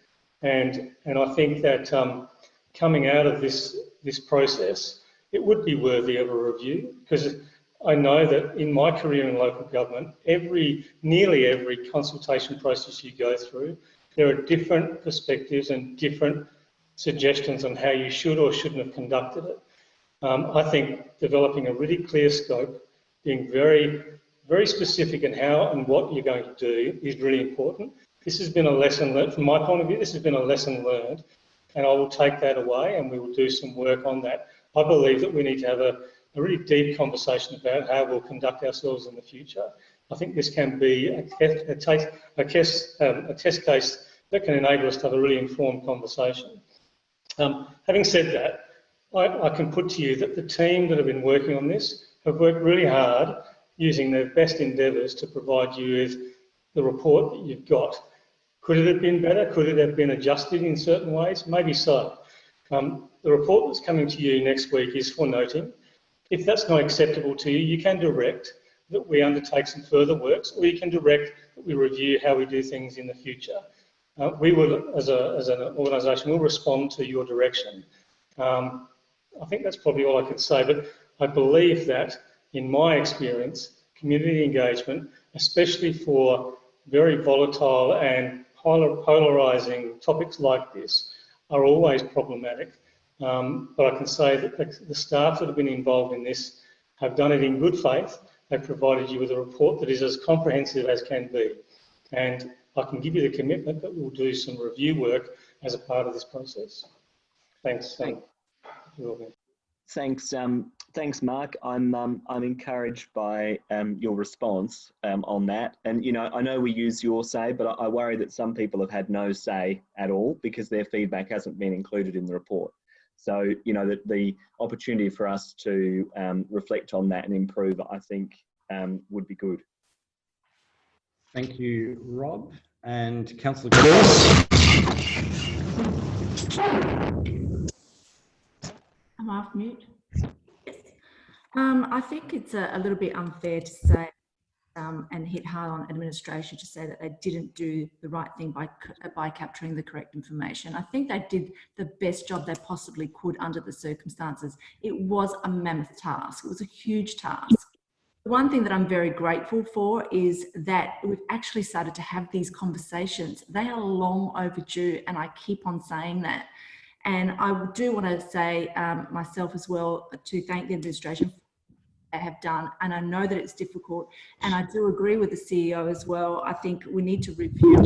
And, and I think that um, coming out of this, this process, it would be worthy of a review because I know that in my career in local government, every, nearly every consultation process you go through, there are different perspectives and different suggestions on how you should or shouldn't have conducted it. Um, I think developing a really clear scope, being very, very specific in how and what you're going to do is really important. This has been a lesson learned, from my point of view, this has been a lesson learned, and I will take that away and we will do some work on that. I believe that we need to have a, a really deep conversation about how we'll conduct ourselves in the future. I think this can be a, a, a, um, a test case that can enable us to have a really informed conversation. Um, having said that, I, I, can put to you that the team that have been working on this have worked really hard using their best endeavours to provide you with the report that you've got. Could it have been better? Could it have been adjusted in certain ways? Maybe so. Um, the report that's coming to you next week is for noting. If that's not acceptable to you, you can direct that we undertake some further works or you can direct that we review how we do things in the future uh, we will, as, a, as an organisation, will respond to your direction. Um, I think that's probably all I could say, but I believe that, in my experience, community engagement, especially for very volatile and polarising topics like this, are always problematic. Um, but I can say that the, the staff that have been involved in this have done it in good faith. They've provided you with a report that is as comprehensive as can be. And I can give you the commitment that we'll do some review work as a part of this process. Thanks. Um, Thanks, um, thanks, Mark. I'm um, I'm encouraged by um, your response um, on that. And you know, I know we use your say, but I, I, worry that some people have had no say at all because their feedback hasn't been included in the report. So you know, the, the opportunity for us to um, reflect on that and improve, I think, um, would be good. Thank you, Rob. And Councillor I'm off mute. Um, I think it's a, a, little bit unfair to say um, and hit hard on administration to say that they didn't do the right thing by, by capturing the correct information. I think they did the best job they possibly could under the circumstances. It was a mammoth task. It was a huge task. One thing that I'm very grateful for is that we've actually started to have these conversations. They are long overdue and I keep on saying that. And I do want to say um, myself as well to thank the administration have done. And I know that it's difficult. And I do agree with the CEO as well. I think we need to review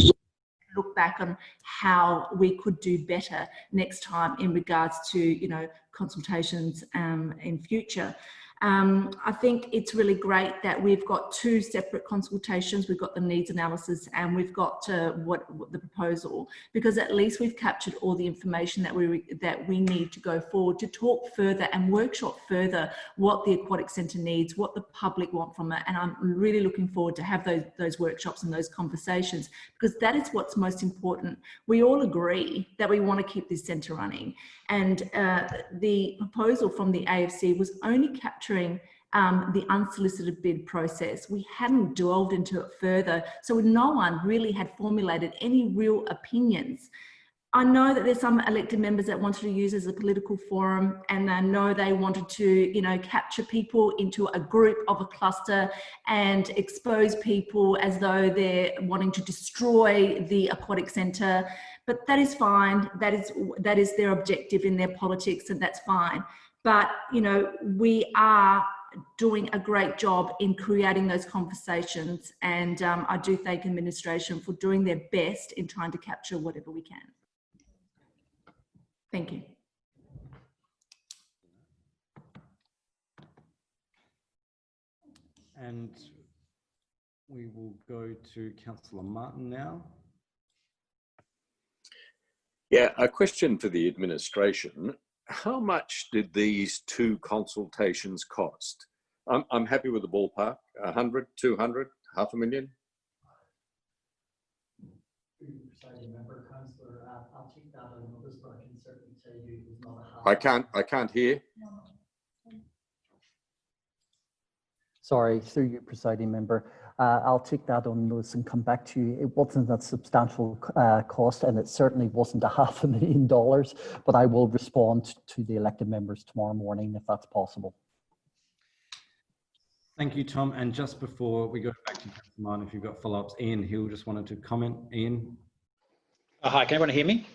look back on how we could do better next time in regards to you know consultations um, in future Um, I think it's really great that we've got two separate consultations. We've got the needs analysis and we've got uh, what, what the proposal, because at least we've captured all the information that we that we need to go forward to talk further and workshop further what the aquatic centre needs, what the public want from it. And I'm really looking forward to have those those workshops and those conversations because that is what's most important. We all agree that we want to keep this centre running, and uh, the proposal from the AFC was only capturing um, the unsolicited bid process. We hadn't delved into it further, so no one really had formulated any real opinions. I know that there's some elected members that wanted to use as a political forum and I know they wanted to, you know, capture people into a group of a cluster and expose people as though they're wanting to destroy the aquatic centre. But that is fine. That is, that is their objective in their politics and that's fine. But, you know, we are doing a great job in creating those conversations and um, I do thank administration for doing their best in trying to capture whatever we can. Thank you. And we will go to Councillor Martin now. Yeah, a question for the administration. How much did these two consultations cost? I'm, I'm happy with the ballpark, 100, 200, half a million? I can't, I can't hear. Sorry, through you, presiding member. Uh, I'll take that on notice and come back to you. It wasn't a substantial uh, cost and it certainly wasn't a half a million dollars, but I will respond to the elected members tomorrow morning if that's possible. Thank you, Tom. And just before we go back to Councillor Martin, if you've got follow-ups, Ian Hill just wanted to comment. Ian? Uh, hi, can everyone hear me?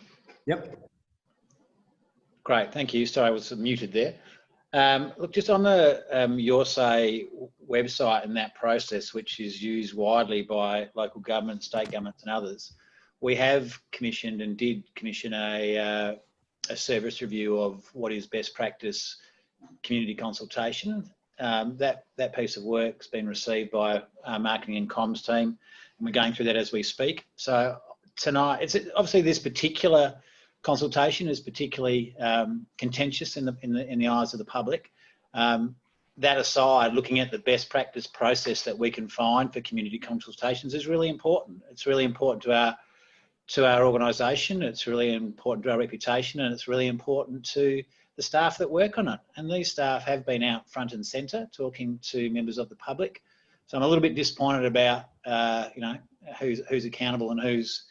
Yep. Great, thank you. Sorry, I was muted there. Um, look, just on the um, Your Say website and that process, which is used widely by local governments, state governments and others, we have commissioned and did commission a, uh, a service review of what is best practice community consultation. Um, that, that piece of work's been received by our marketing and comms team, and we're going through that as we speak. So tonight, it's obviously this particular consultation is particularly um, contentious in the, in the in the eyes of the public. Um, that aside, looking at the best practice process that we can find for community consultations is really important. It's really important to our to our organisation. It's really important to our reputation, and it's really important to the staff that work on it. And these staff have been out front and centre talking to members of the public. So I'm a little bit disappointed about uh, you know who's who's accountable and who's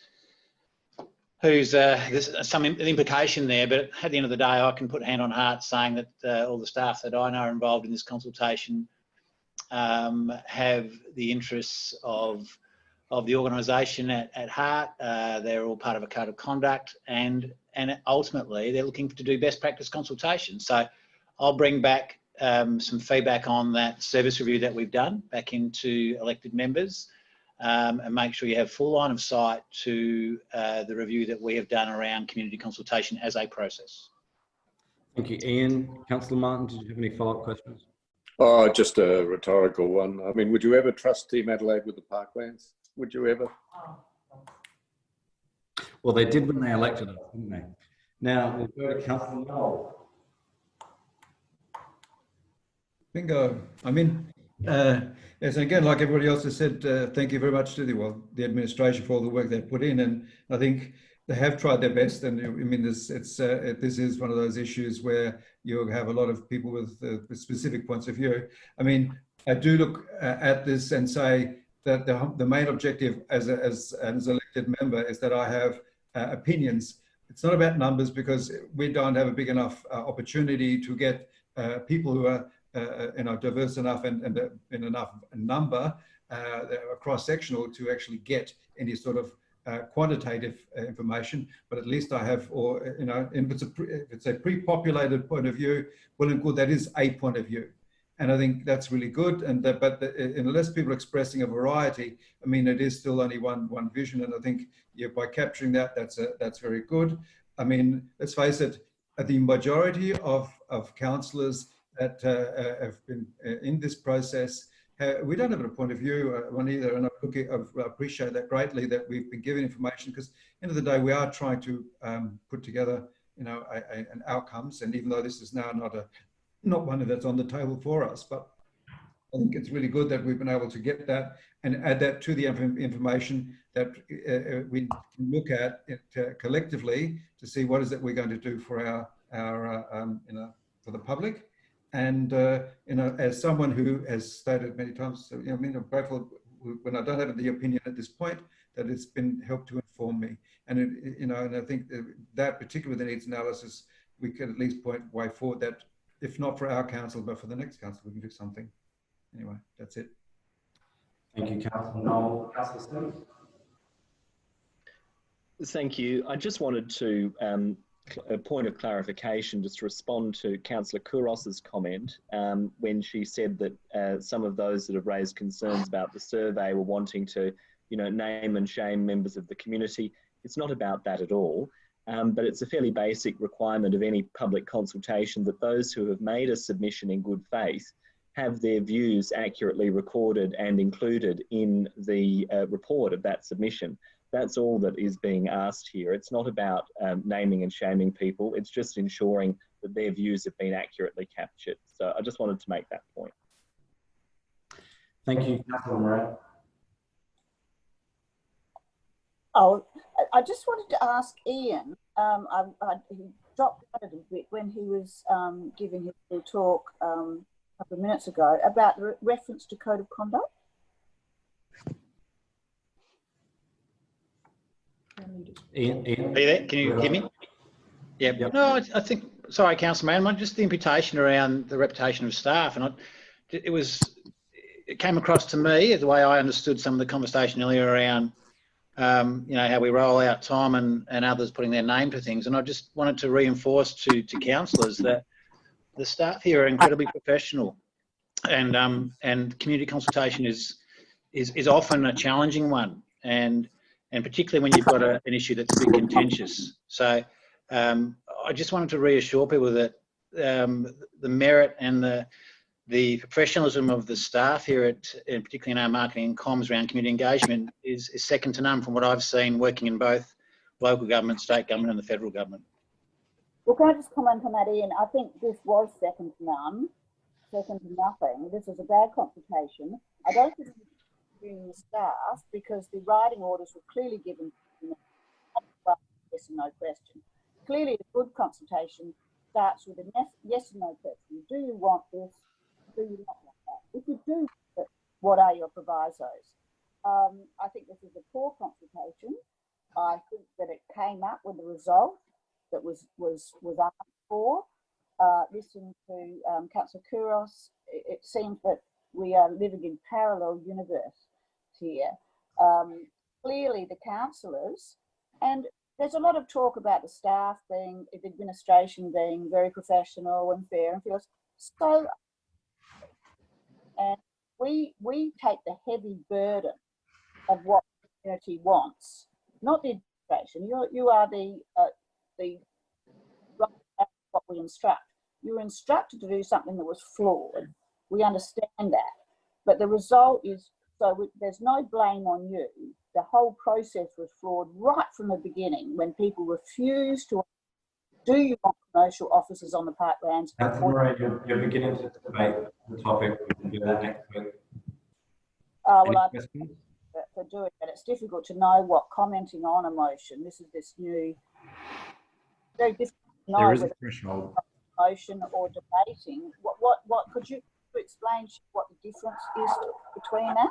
who's uh, there's some implication there, but at the end of the day, I can put hand on heart saying that uh, all the staff that I know are involved in this consultation um, have the interests of of the organisation at, at heart. Uh, they're all part of a code of conduct, and and ultimately they're looking to do best practice consultation. So I'll bring back um, some feedback on that service review that we've done back into elected members um, and make sure you have full line of sight to uh, the review that we have done around community consultation as a process. Thank you, Ian. Councillor Martin, did you have any follow-up questions? Oh, just a rhetorical one. I mean, would you ever trust Team Adelaide with the parklands? Would you ever? Well, they did when they elected us, didn't they? Now, we'll go to Councillor Knoll. Bingo. I'm in. Uh, yes, and again, like everybody else has said, uh, thank you very much to the well, the administration for all the work they've put in, and I think they have tried their best. And I mean, this it's uh, this is one of those issues where you have a lot of people with, uh, with specific points of view. I mean, I do look uh, at this and say that the, the main objective as a, as as an elected member is that I have uh, opinions. It's not about numbers because we don't have a big enough opportunity to get people who are uh, you know, diverse enough and, and uh, in enough number, uh, cross-sectional to actually get any sort of uh, quantitative uh, information, but at least I have, or you know, if it's a if it's a pre-populated point of view, well and good, that is a point of view, and I think that's really good. And that, but the, unless people are expressing a variety, I mean, it is still only one one vision, and I think yeah, by capturing that, that's a, that's very good. I mean, let's face it, the majority of of councillors that uh, uh, have been uh, in this process. Uh, we don't have a point of view on either, and I appreciate that greatly that we've been given information because end of the day we are trying to um, put together, you know, a, a, an outcomes. And even though this is now not a not one that's on the table for us, but I think it's really good that we've been able to get that and add that to the information that uh, we can look at it uh, collectively to see what is it we're going to do for our our uh, um, you know for the public. And uh, you know, as someone who has stated many times, so, you know, I mean, I'm grateful when I don't have the opinion at this point that it's been helped to inform me. And it, you know, and I think that, that particularly the needs analysis, we can at least point way forward that if not for our council, but for the next council, we can do something. Anyway, that's it. Thank you, Councillor Knoll. Councillor Simms? Thank you. I just wanted to, um, cl- a point of clarification, just to respond to Councillor Couros's comment um, when she said that uh, some of those that have raised concerns about the survey were wanting to, you know, name and shame members of the community. It's not about that at all. Um, but it's a fairly basic requirement of any public consultation that those who have made a submission in good faith have their views accurately recorded and included in the uh, report of that submission. That's all that is being asked here. It's not about um, naming and shaming people. It's just ensuring that their views have been accurately captured. So I just wanted to make that point. Thank you, Councillor Moran. Oh, I- I just wanted to ask Ian, um, I, I, he dropped out a little bit when he was um, giving his little talk um, a couple of minutes ago about the re- reference to code of conduct. Ian, Ian? Are you there? Can you hear me? Yeah. Yep. No, I, think. Sorry, Councillor Man. Just the imputation around the reputation of staff, and I, it was. It came across to me the way I understood some of the conversation earlier around, um, you know, how we roll out time and, and others putting their name to things, and I just wanted to reinforce to to councillors that the staff here are incredibly professional, and um, and community consultation is is is often a challenging one, and and particularly when you've got a, an issue that's a bit contentious. So um, I just wanted to reassure people that um, the merit and the the professionalism of the staff here at, and particularly in our marketing and comms around community engagement is, is second to none from what I've seen working in both local government, state government and the federal government. Well, can I just comment on that, Ian? I think this was second to none, second to nothing. This was a bad consultation. I don't think the staff because the writing orders were clearly given yes and no question. Clearly, a good consultation starts with a yes, and no question. Do you want this? Do you not want that? If you do, what are your provisos? Um, I think this is a poor consultation. I think that it came up with a result that was was was asked for. Uh, listening to um, Councillor Couros, it, it seems that we are living in parallel universe here. Um, clearly, the councillors, and there's a lot of talk about the staff being, the administration being very professional and fair and feels so. And we we take the heavy burden of what the community wants, not the administration. You you are the uh, the what we instruct. You were instructed to do something that was flawed. We understand that, but the result is so we, there's no blame on you. The whole process was flawed right from the beginning when people refused to. Do you want commercial offices on the parklands? Councillor Moran, you're, you're beginning to debate the topic. We can do that next week. Uh, well, I for- doing it. It's difficult to know what commenting on emotion. This is this new, very difficult to know There is a threshold. emotion or debating. What, what, what, could you explain what the difference is between that?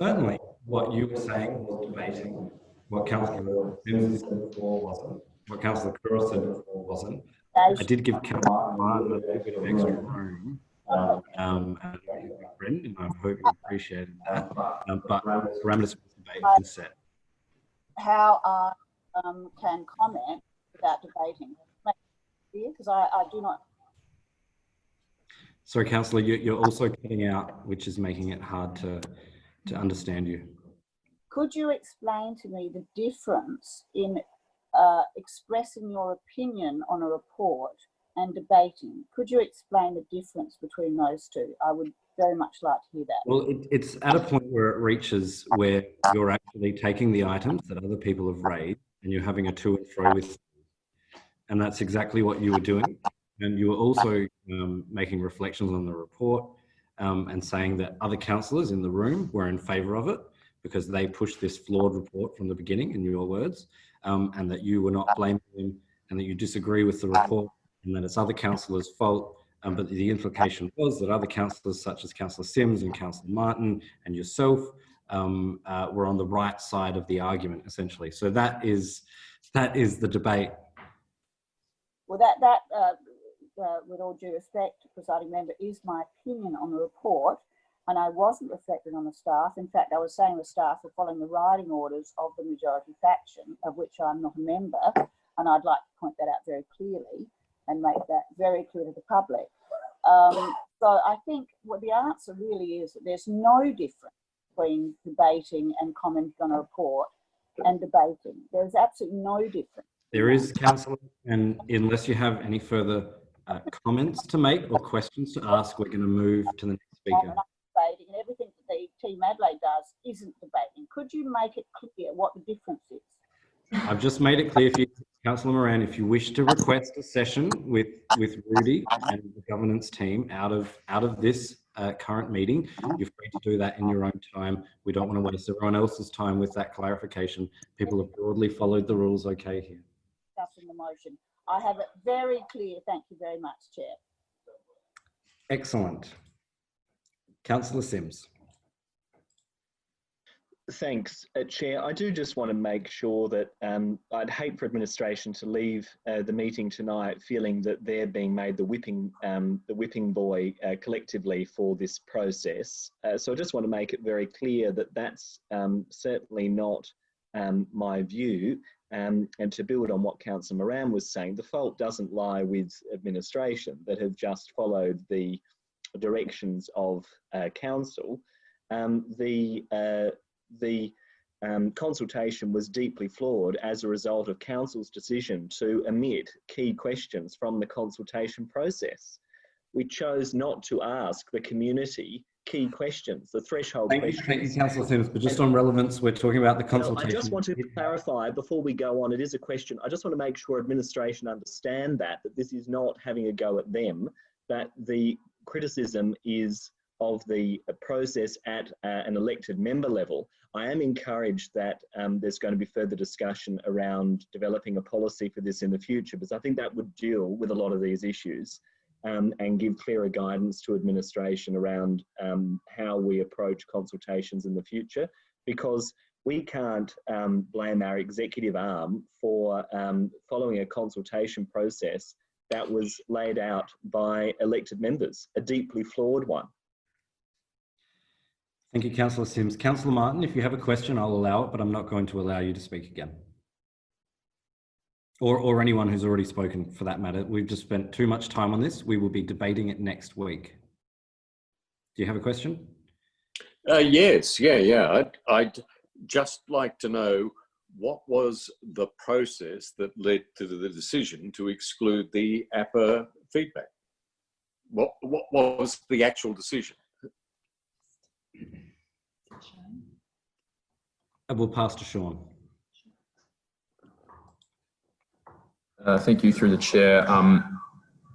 Certainly, what you were saying was debating. What Councillor Simms said before wasn't. What Councillor Couros said before wasn't. I did give Councillor Martin a little bit of extra room. Um, and I know he's my friend, and I hope you appreciated that. Um, but parameters for debate have set. How I um, can comment without debating? Because I, I do not, Sorry, Councillor, you, you're also cutting out, which is making it hard to, to understand you. could you explain to me the difference in uh, expressing your opinion on a report and debating. Could you explain the difference between those two? I would very much like to hear that. Well, it, it's at a point where it reaches where you're actually taking the items that other people have raised and you're having a to and fro with. And that's exactly what you were doing. And you were also um, making reflections on the report um, and saying that other councillors in the room were in favour of it because they pushed this flawed report from the beginning, in your words, um, and that you were not blaming them and that you disagree with the report and that it's other councillors' fault. Um, but the implication was that other councillors, such as Councillor Simms and Councillor Martin and yourself, um, uh, were on the right side of the argument, essentially. So that is that is the debate. Well, that, that uh, uh, with all due respect, presiding member, is my opinion on the report. And I wasn't reflecting on the staff. In fact, I was saying the staff were following the riding orders of the majority faction, of which I'm not a member. And I'd like to point that out very clearly and make that very clear to the public. Um, so I think what the answer really is that there's no difference between debating and commenting on a report and debating. There's absolutely no difference. There is, councillor, and unless you have any further uh, comments to make or questions to ask, we're going to move to the next speaker. Debating and everything that the Team Adelaide does isn't debating. Could you make it clear what the difference is? I've just made it clear for you, Councillor Moran, if you wish to request a session with, with Rudy and the governance team out of, out of this uh, current meeting, you're free to do that in your own time. We don't want to waste everyone else's time with that clarification. People have broadly followed the rules okay here. Discussing the motion. I have it very clear. Thank you very much, Chair. Excellent. Councillor Simms. Thanks, uh, Chair. I do just want to make sure that um, I'd hate for administration to leave uh, the meeting tonight feeling that they're being made the whipping um, the whipping boy uh, collectively for this process. Uh, so I just want to make it very clear that that's um, certainly not um, my view. Um, and to build on what Councillor Moran was saying, the fault doesn't lie with administration that have just followed the directions of uh, council. Um, the uh, the um, consultation was deeply flawed as a result of council's decision to omit key questions from the consultation process. We chose not to ask the community key questions, the threshold Thank you, questions. thank you, Councillor Simms, but just on relevance, we're talking about the Now, consultation. I just want to clarify before we go on, it is a question. I just want to make sure administration understand that, that this is not having a go at them, that the criticism is of the process at uh, an elected member level. I am encouraged that um, there's going to be further discussion around developing a policy for this in the future, because I think that would deal with a lot of these issues um, and give clearer guidance to administration around um, how we approach consultations in the future, because we can't um, blame our executive arm for um, following a consultation process that was laid out by elected members, a deeply flawed one. Thank you, Councillor Simms. Councillor Martin, if you have a question, I'll allow it, but I'm not going to allow you to speak again. Or, or anyone who's already spoken for that matter. We've just spent too much time on this. We will be debating it next week. Do you have a question? Uh, yes, yeah, yeah. I'd, I'd just like to know what was the process that led to the decision to exclude the APPA feedback? What, what was the actual decision? I will pass to Sean. Uh, thank you through the chair. Um,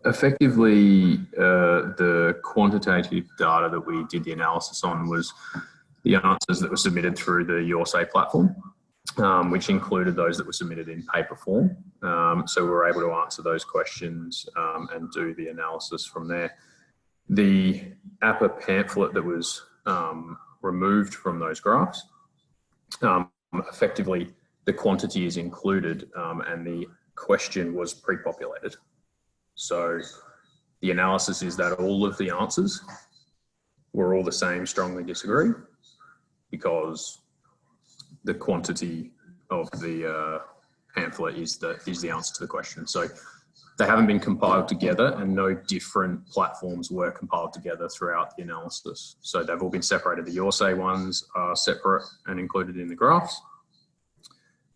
effectively, uh, the quantitative data that we did the analysis on was the answers that were submitted through the YourSay platform, um, which included those that were submitted in paper form. Um, so we were able to answer those questions um, and do the analysis from there. The APPA pamphlet that was um, removed from those graphs, um, effectively the quantity is included um, and the question was pre-populated. So the analysis is that all of the answers were all the same, strongly disagree, because the quantity of the uh, pamphlet is the, is the answer to the question. So they haven't been compiled together and no different platforms were compiled together throughout the analysis. So they've all been separated. The YourSay ones are separate and included in the graphs.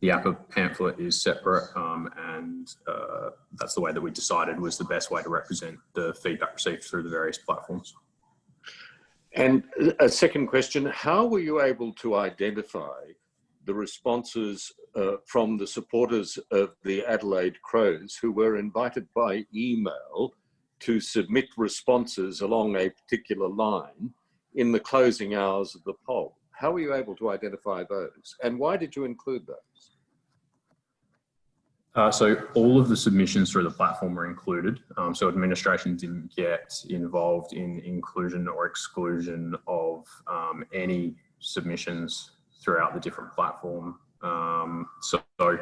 The APPA pamphlet is separate um, and uh, that's the way that we decided was the best way to represent the feedback received through the various platforms. And a second question, how were you able to identify the responses uh, from the supporters of the Adelaide Crows who were invited by email to submit responses along a particular line in the closing hours of the poll? How were you able to identify those? And why did you include those? Uh, so all of the submissions through the platform were included. Um, so administration didn't get involved in inclusion or exclusion of um, any submissions throughout the different platform. Um, so, so,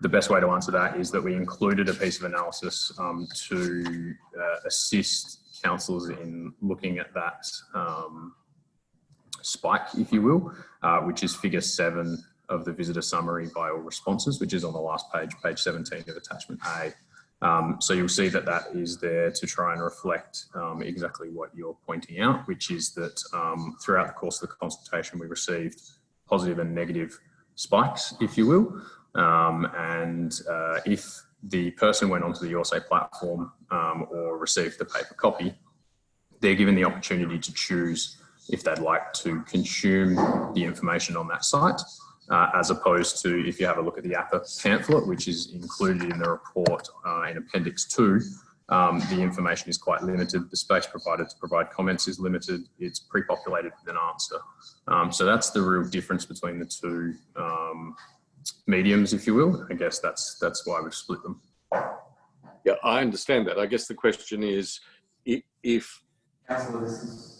the best way to answer that is that we included a piece of analysis um, to uh, assist councillors in looking at that um, spike, if you will, uh, which is figure seven of the visitor summary by all responses, which is on the last page, page 17 of attachment A. Um, so you'll see that that is there to try and reflect um, exactly what you're pointing out, which is that um, throughout the course of the consultation, we received positive and negative spikes, if you will. Um, and uh, if the person went onto the YourSay platform um, or received the paper copy, they're given the opportunity to choose if they'd like to consume the information on that site uh, as opposed to if you have a look at the APPA pamphlet, which is included in the report uh, in Appendix 2, um, the information is quite limited. The space provided to provide comments is limited. It's pre-populated with an answer. Um, so that's the real difference between the two um, mediums, if you will. I guess that's that's why we've split them. Yeah, I understand that. I guess the question is if Councillor, this is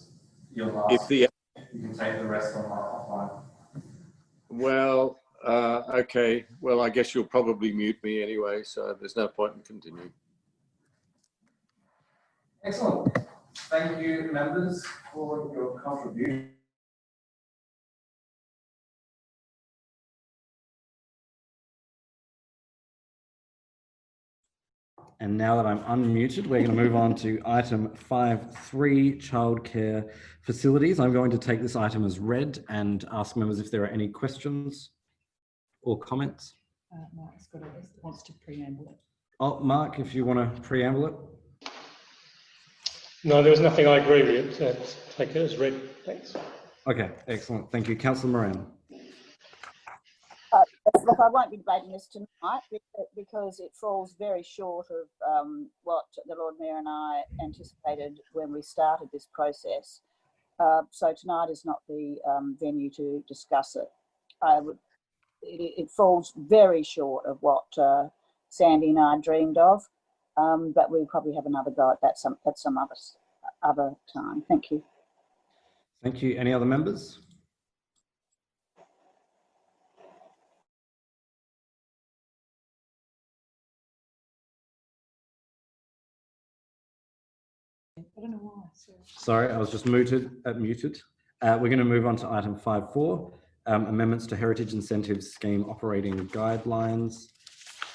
your if the you can take the rest on offline. Well, uh, okay. Well, I guess you'll probably mute me anyway, so there's no point in continuing. Excellent. Thank you, members, for your contribution. And now that I'm unmuted, we're going to move on to item 5.3, childcare facilities. I'm going to take this item as read and ask members if there are any questions or comments. Uh, Mark's got a, wants to preamble it. Oh, Mark, if you want to preamble it. No, there was nothing I agree with. Uh, take it as read. Thanks. Okay, excellent. Thank you. Councillor Moran. Uh, look, I won't be debating this tonight because it falls very short of um, what the Lord Mayor and I anticipated when we started this process. Uh, so tonight is not the um, venue to discuss it. Would, it, it, falls very short of what uh, Sandy and I dreamed of, um, but we'll probably have another go at that some at some other other time. Thank you. Thank you. Any other members? Sorry, I was just muted. Uh, muted. Uh, we're going to move on to item 5.4, um, amendments to Heritage Incentives Scheme operating guidelines.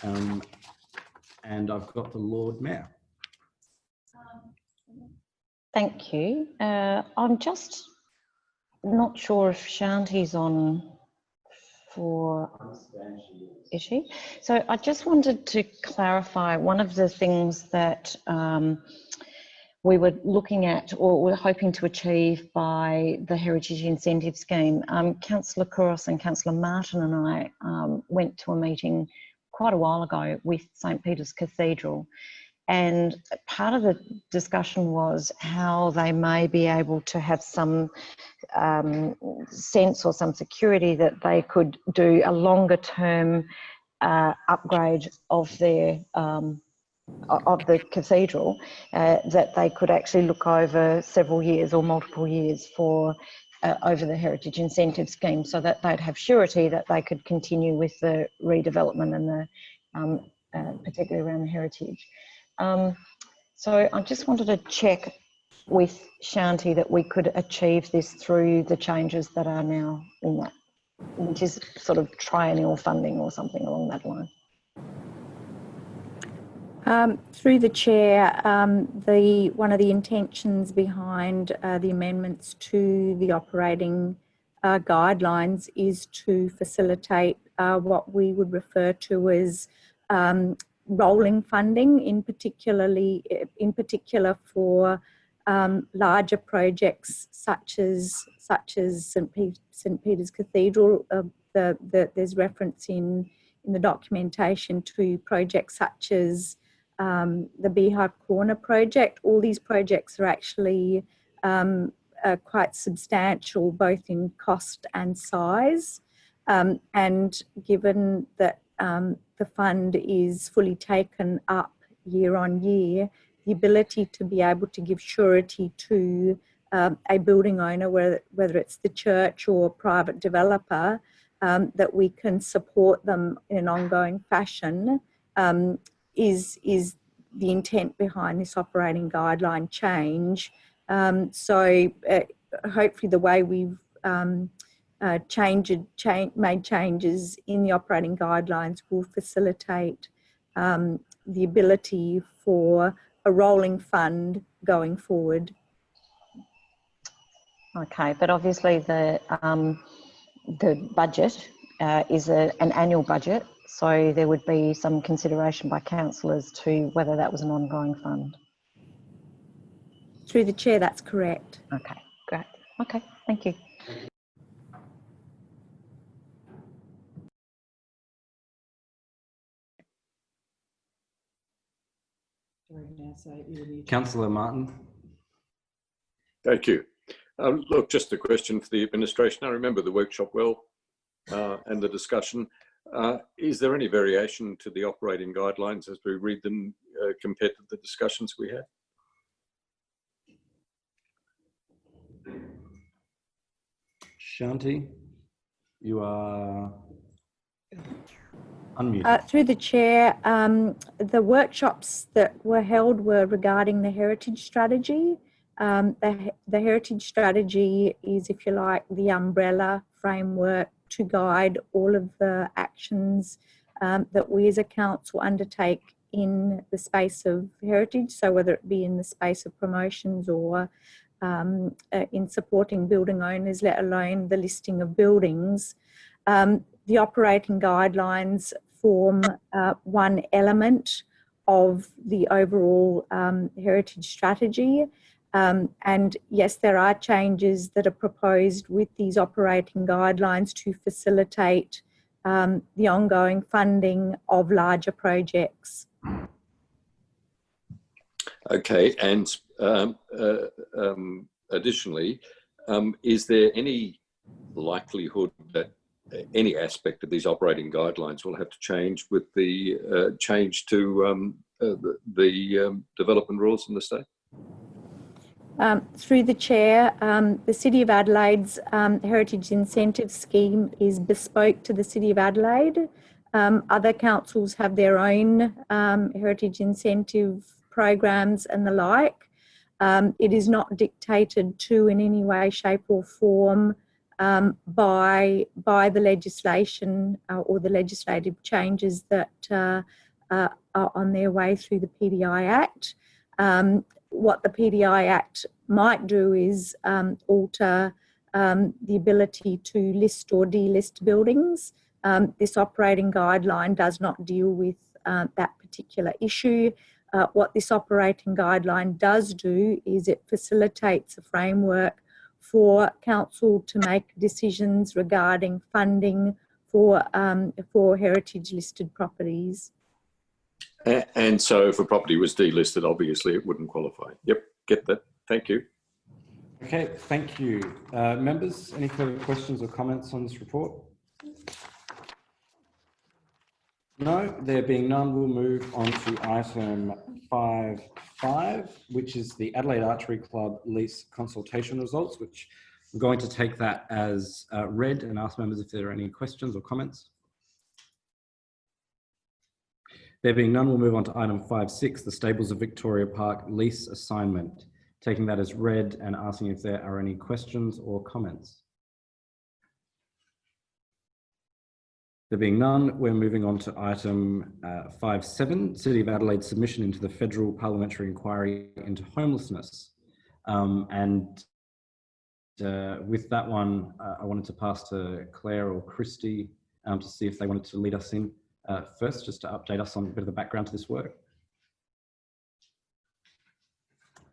Um, and I've got the Lord Mayor. Thank you. Uh, I'm just not sure if Shanti's on for, is she? So I just wanted to clarify one of the things that um, we were looking at or we're hoping to achieve by the Heritage Incentive Scheme. Um, Councillor Couros and Councillor Martin and I um, went to a meeting quite a while ago with St Peter's Cathedral and part of the discussion was how they may be able to have some um, sense or some security that they could do a longer term uh, upgrade of their um, of the cathedral uh, that they could actually look over several years or multiple years for uh, over the heritage incentive scheme so that they'd have surety that they could continue with the redevelopment and the um, uh, particularly around the heritage. Um, so I just wanted to check with Shanti that we could achieve this through the changes that are now in that, which is sort of triennial funding or something along that line. Um, through the chair, um, the one of the intentions behind uh, the amendments to the operating uh, guidelines is to facilitate uh, what we would refer to as um, rolling funding, in particularly in particular for um, larger projects such as such as St. St. Peter's Cathedral. Uh, the, the, there's reference in in the documentation to projects such as um, the Beehive Corner project. All these projects are actually um, quite substantial, both in cost and size. Um, and given that um, the fund is fully taken up year on year, the ability to be able to give surety to um, a building owner, whether, whether it's the church or private developer, um, that we can support them in an ongoing fashion um, is, is the intent behind this operating guideline change. Um, so uh, hopefully the way we've um, uh, changed, change, made changes in the operating guidelines will facilitate um, the ability for a rolling fund going forward. Okay, but obviously the um, the budget uh, is a, an annual budget, so there would be some consideration by councillors to whether that was an ongoing fund. Through the chair, that's correct. Okay, great. Okay, thank you. Councillor Martin. Thank you. Um, look, just a question for the administration. I remember the workshop well uh, and the discussion. Uh, is there any variation to the operating guidelines as we read them uh, compared to the discussions we had? Shanti, you are unmuted. Uh, through the chair, um, the workshops that were held were regarding the heritage strategy. Um, the, the heritage strategy is, if you like, the umbrella framework to guide all of the actions um, that we as a council undertake in the space of heritage. So whether it be in the space of promotions or um, uh, in supporting building owners, let alone the listing of buildings. Um, the operating guidelines form uh, one element of the overall um, heritage strategy. Um, and yes, there are changes that are proposed with these operating guidelines to facilitate um, the ongoing funding of larger projects. Okay, and um, uh, um, additionally, um, is there any likelihood that any aspect of these operating guidelines will have to change with the uh, change to um, uh, the, the development rules in the state? Um, through the chair, um, the City of Adelaide's um, Heritage Incentive Scheme is bespoke to the City of Adelaide. Um, other councils have their own um, heritage incentive programs and the like. Um, it is not dictated to in any way, shape or form by, by the legislation uh, or the legislative changes that uh, uh, are on their way through the PDI Act. Um, what the PDI Act might do is um, alter um, the ability to list or delist buildings. Um, this operating guideline does not deal with uh, that particular issue. Uh, what this operating guideline does do is it facilitates a framework for council to make decisions regarding funding for, um, for heritage listed properties. And so if a property was delisted, obviously it wouldn't qualify. Yep, get that. Thank you. Okay, thank you. Uh, members, any further questions or comments on this report? No, there being none, we'll move on to item 5.5, which is the Adelaide Archery Club lease consultation results, which I'm going to take that as uh, read and ask members if there are any questions or comments. There being none, we'll move on to item 5.6, the Stables of Victoria Park lease assignment. Taking that as read and asking if there are any questions or comments. There being none, we're moving on to item uh, 5.7, City of Adelaide submission into the Federal Parliamentary Inquiry into Homelessness. Um, and uh, with that one, uh, I wanted to pass to Claire or Christy um, to see if they wanted to lead us in uh, first, just to update us on a bit of the background to this work.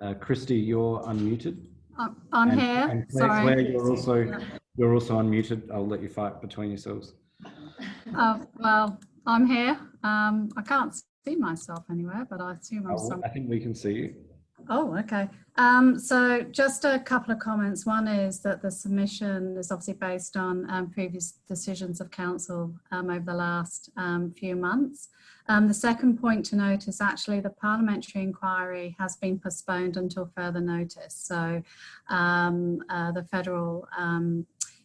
Uh, Christy, you're unmuted. I'm- I'm And- here, and Claire, sorry. Claire, you're also Yeah. you're also unmuted. I'll let you fight between yourselves. Oh, well, I'm here. Um, I can't see myself anywhere, but I assume I'm Uh, some. I think we can see you. Oh, okay. Um, so just a couple of comments. One is that the submission is obviously based on um, previous decisions of council um, over the last um, few months. Um, the second point to note is actually the parliamentary inquiry has been postponed until further notice. So um, uh, the federal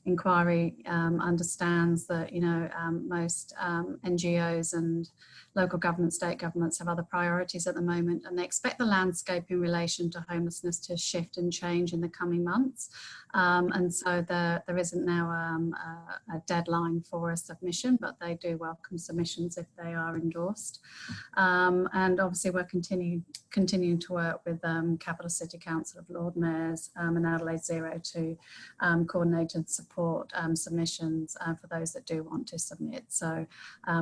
inquiry understands that, you know, most NGOs and local government, state governments have other priorities at the moment and they expect the landscape in relation to homelessness to shift and change in the coming months. Um, and so there, there isn't now um, a, a deadline for a submission, but they do welcome submissions if they are endorsed. Um, and obviously we're continue, continuing to work with um, Capital City Council of Lord Mayors um, and Adelaide Zero to um, coordinate and support submissions uh, for those that do want to submit. So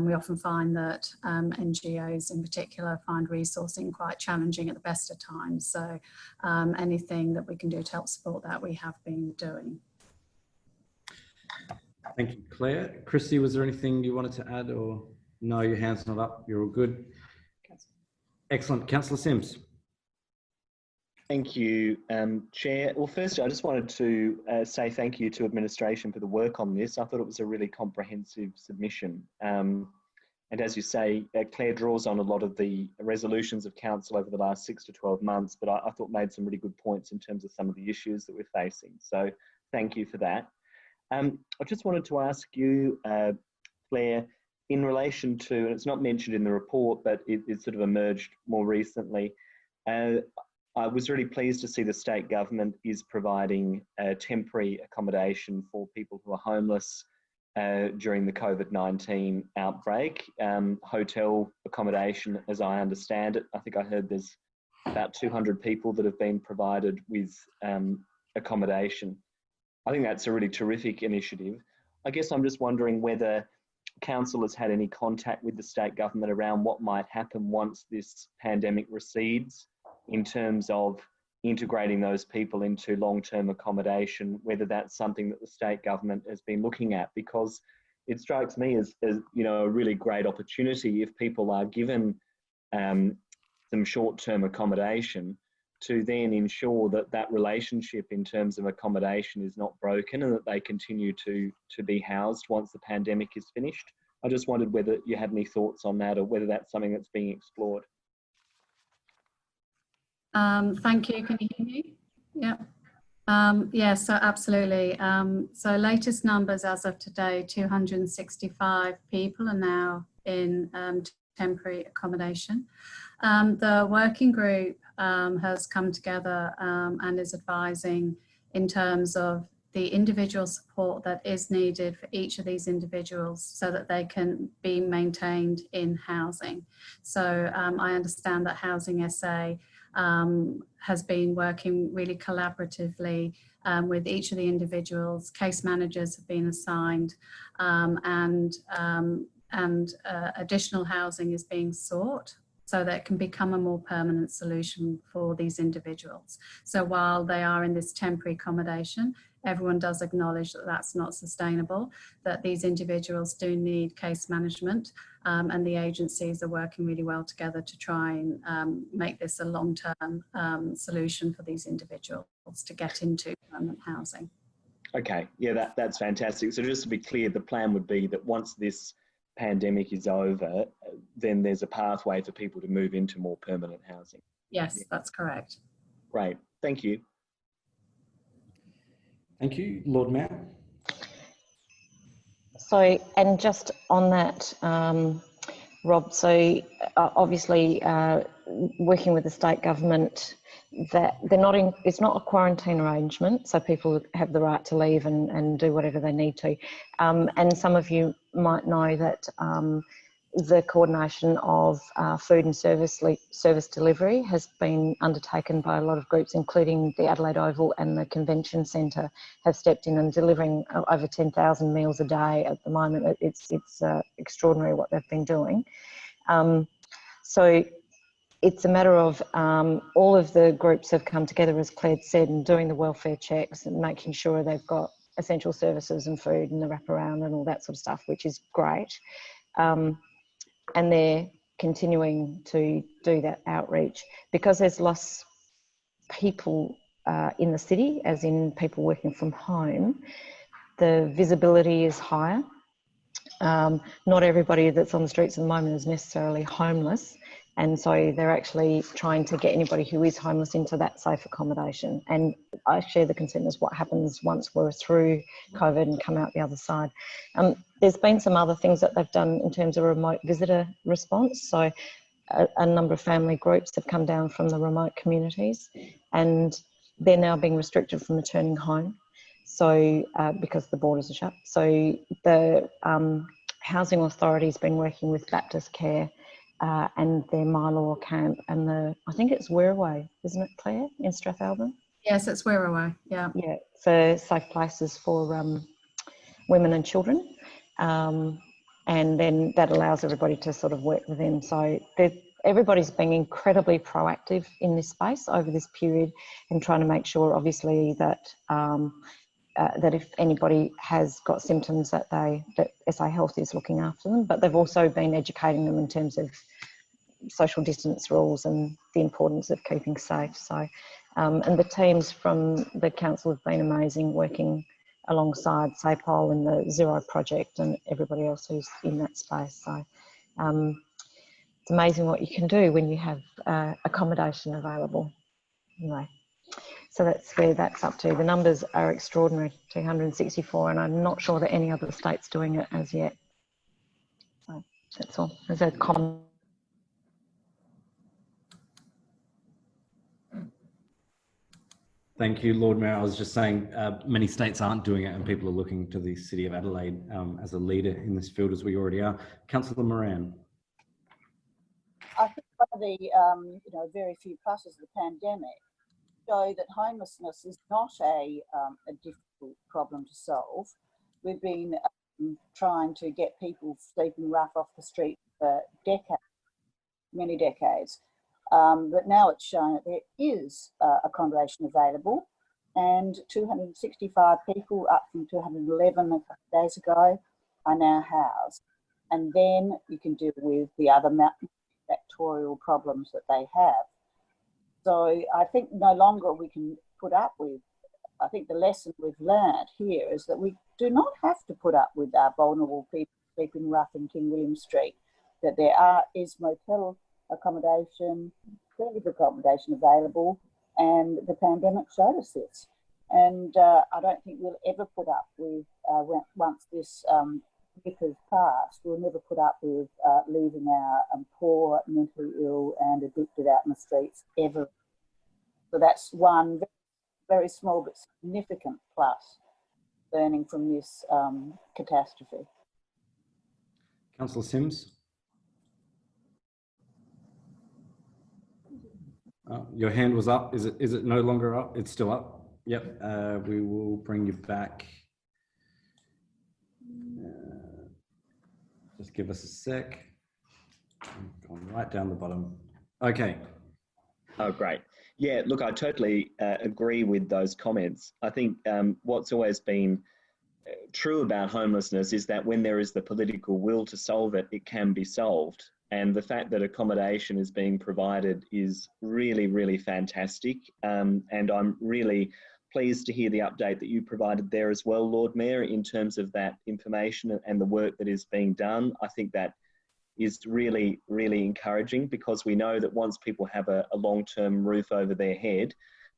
we often find that um, NGOs in particular find resourcing quite challenging at the best of times. So um, anything that we can do to help support that we have been doing. Thank you, Claire. Christy, was there anything you wanted to add or no, your hand's not up. You're all good. Excellent. Councillor Simms. Thank you, um, Chair. Well, first, I just wanted to uh, say thank you to administration for the work on this. I thought it was a really comprehensive submission. Um, and as you say, uh, Claire draws on a lot of the resolutions of council over the last six to 12 months, but I, I thought made some really good points in terms of some of the issues that we're facing. So thank you for that. Um, I just wanted to ask you, uh, Claire, in relation to, and it's not mentioned in the report, but it, it sort of emerged more recently. Uh, I was really pleased to see the state government is providing uh, temporary accommodation for people who are homeless uh, during the COVID-19 outbreak. Um, hotel accommodation, as I understand it, I think I heard there's about 200 people that have been provided with um, accommodation. I think that's a really terrific initiative. I guess I'm just wondering whether council has had any contact with the state government around what might happen once this pandemic recedes in terms of integrating those people into long-term accommodation, whether that's something that the state government has been looking at, because it strikes me as, as you know, a really great opportunity if people are given um, some short-term accommodation to then ensure that that relationship in terms of accommodation is not broken and that they continue to, to be housed once the pandemic is finished. I just wondered whether you had any thoughts on that or whether that's something that's being explored. Um, thank you. Can you hear me? Yeah. Um, yeah, so absolutely. Um, so latest numbers as of today, 265 people are now in um, temporary accommodation. Um, the working group um, has come together um, and is advising in terms of the individual support that is needed for each of these individuals so that they can be maintained in housing. So I understand that Housing SA um, has been working really collaboratively um, with each of the individuals. Case managers have been assigned um, and, um, and uh, additional housing is being sought so that it can become a more permanent solution for these individuals. So while they are in this temporary accommodation, everyone does acknowledge that that's not sustainable, that these individuals do need case management um, and the agencies are working really well together to try and um, make this a long-term um, solution for these individuals to get into permanent housing. Okay, yeah, that, that's fantastic. So just to be clear, the plan would be that once this pandemic is over, then there's a pathway for people to move into more permanent housing. Yes, that's correct. Great, thank you. Thank you, Lord Mayor. So, and just on that, um, Rob, so uh, obviously uh, working with the state government, that they're not in, it's not a quarantine arrangement, so people have the right to leave and, and do whatever they need to. Um, and some of you might know that um, the coordination of uh, food and service service delivery has been undertaken by a lot of groups, including the Adelaide Oval and the Convention Centre, have stepped in and delivering over 10,000 meals a day at the moment. It's it's uh, extraordinary what they've been doing. Um, so it's a matter of um, all of the groups have come together, as Claire said, and doing the welfare checks and making sure they've got essential services and food and the wraparound and all that sort of stuff, which is great. Um, and they're continuing to do that outreach because there's less people uh, in the city, as in people working from home, the visibility is higher. Um, not everybody that's on the streets at the moment is necessarily homeless, and so they're actually trying to get anybody who is homeless into that safe accommodation. And I share the concern as what happens once we're through COVID and come out the other side. Um, there's been some other things that they've done in terms of remote visitor response. So a, a number of family groups have come down from the remote communities and they're now being restricted from returning home. So uh, because the borders are shut. So the um, Housing Authority has been working with Baptist Care uh, and their Mylor camp and the, I think it's Werraway, isn't it Claire, in Strathalbyn? Yes, it's Werraway, yeah. Yeah, for safe places for um, women and children. Um, and then that allows everybody to sort of work with them. So everybody's been incredibly proactive in this space over this period and trying to make sure, obviously, that um, uh, that if anybody has got symptoms that they that SA Health is looking after them, but they've also been educating them in terms of social distance rules and the importance of keeping safe. So, um, and the teams from the council have been amazing, working alongside SAPOL and the Zero Project and everybody else who's in that space. So, um, it's amazing what you can do when you have uh, accommodation available. Anyway, so that's where that's up to. The numbers are extraordinary, 264, and I'm not sure that any other state's doing it as yet. So that's all. There's a comment. Thank you, Lord Mayor. I was just saying uh, many states aren't doing it and people are looking to the City of Adelaide um, as a leader in this field as we already are. Councillor Moran. I think one of the um, you know, very few pluses of the pandemic show that homelessness is not a, um, a difficult problem to solve. We've been um, trying to get people sleeping rough off the street for decades, many decades. Um, but now it's shown that there is uh, accommodation available and 265 people up from 211 a couple days ago are now housed. And then you can deal with the other factorial problems that they have. So I think no longer we can put up with, I think the lesson we've learned here is that we do not have to put up with our vulnerable people sleeping rough in King William Street, that there are is motel accommodation, plenty of accommodation available, and the pandemic showed us this. And uh, I don't think we'll ever put up with, uh, once this um, has past we'll never put up with uh, leaving our um, poor, mentally ill and addicted out in the streets ever. So that's one very small but significant plus learning from this um, catastrophe. Councillor Simms. Uh, your hand was up. Is it is it no longer up? It's still up. Yep. Uh, we will bring you back. Uh, just give us a sec. Gone right down the bottom. Okay. Oh, great. Yeah, look, I totally uh, agree with those comments. I think um, what's always been uh, true about homelessness is that when there is the political will to solve it, it can be solved. And the fact that accommodation is being provided is really, really fantastic. Um, and I'm really pleased to hear the update that you provided there as well, Lord Mayor, in terms of that information and the work that is being done. I think that is really, really encouraging because we know that once people have a, a long-term roof over their head,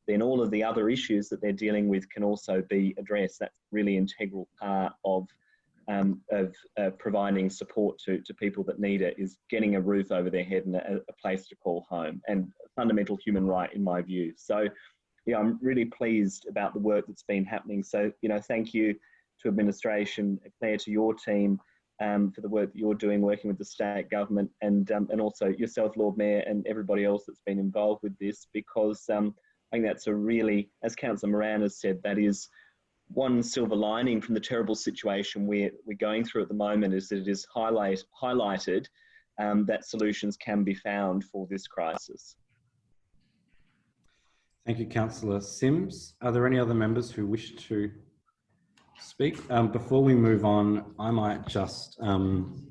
then all of the other issues that they're dealing with can also be addressed. That's really integral part of um, of uh, providing support to, to people that need it is getting a roof over their head and a, a, place to call home and a fundamental human right in my view. So yeah, I'm really pleased about the work that's been happening. So, you know, thank you to administration, Claire, to your team, um, for the work that you're doing, working with the state government and, um, and also yourself, Lord Mayor, and everybody else that's been involved with this, because um, I think that's a really, as Councillor Moran has said, that is one silver lining from the terrible situation we're, we're going through at the moment is that it is highlight, highlighted um, that solutions can be found for this crisis. Thank you, Councillor Simms. Are there any other members who wish to speak? Um, before we move on, I might just um,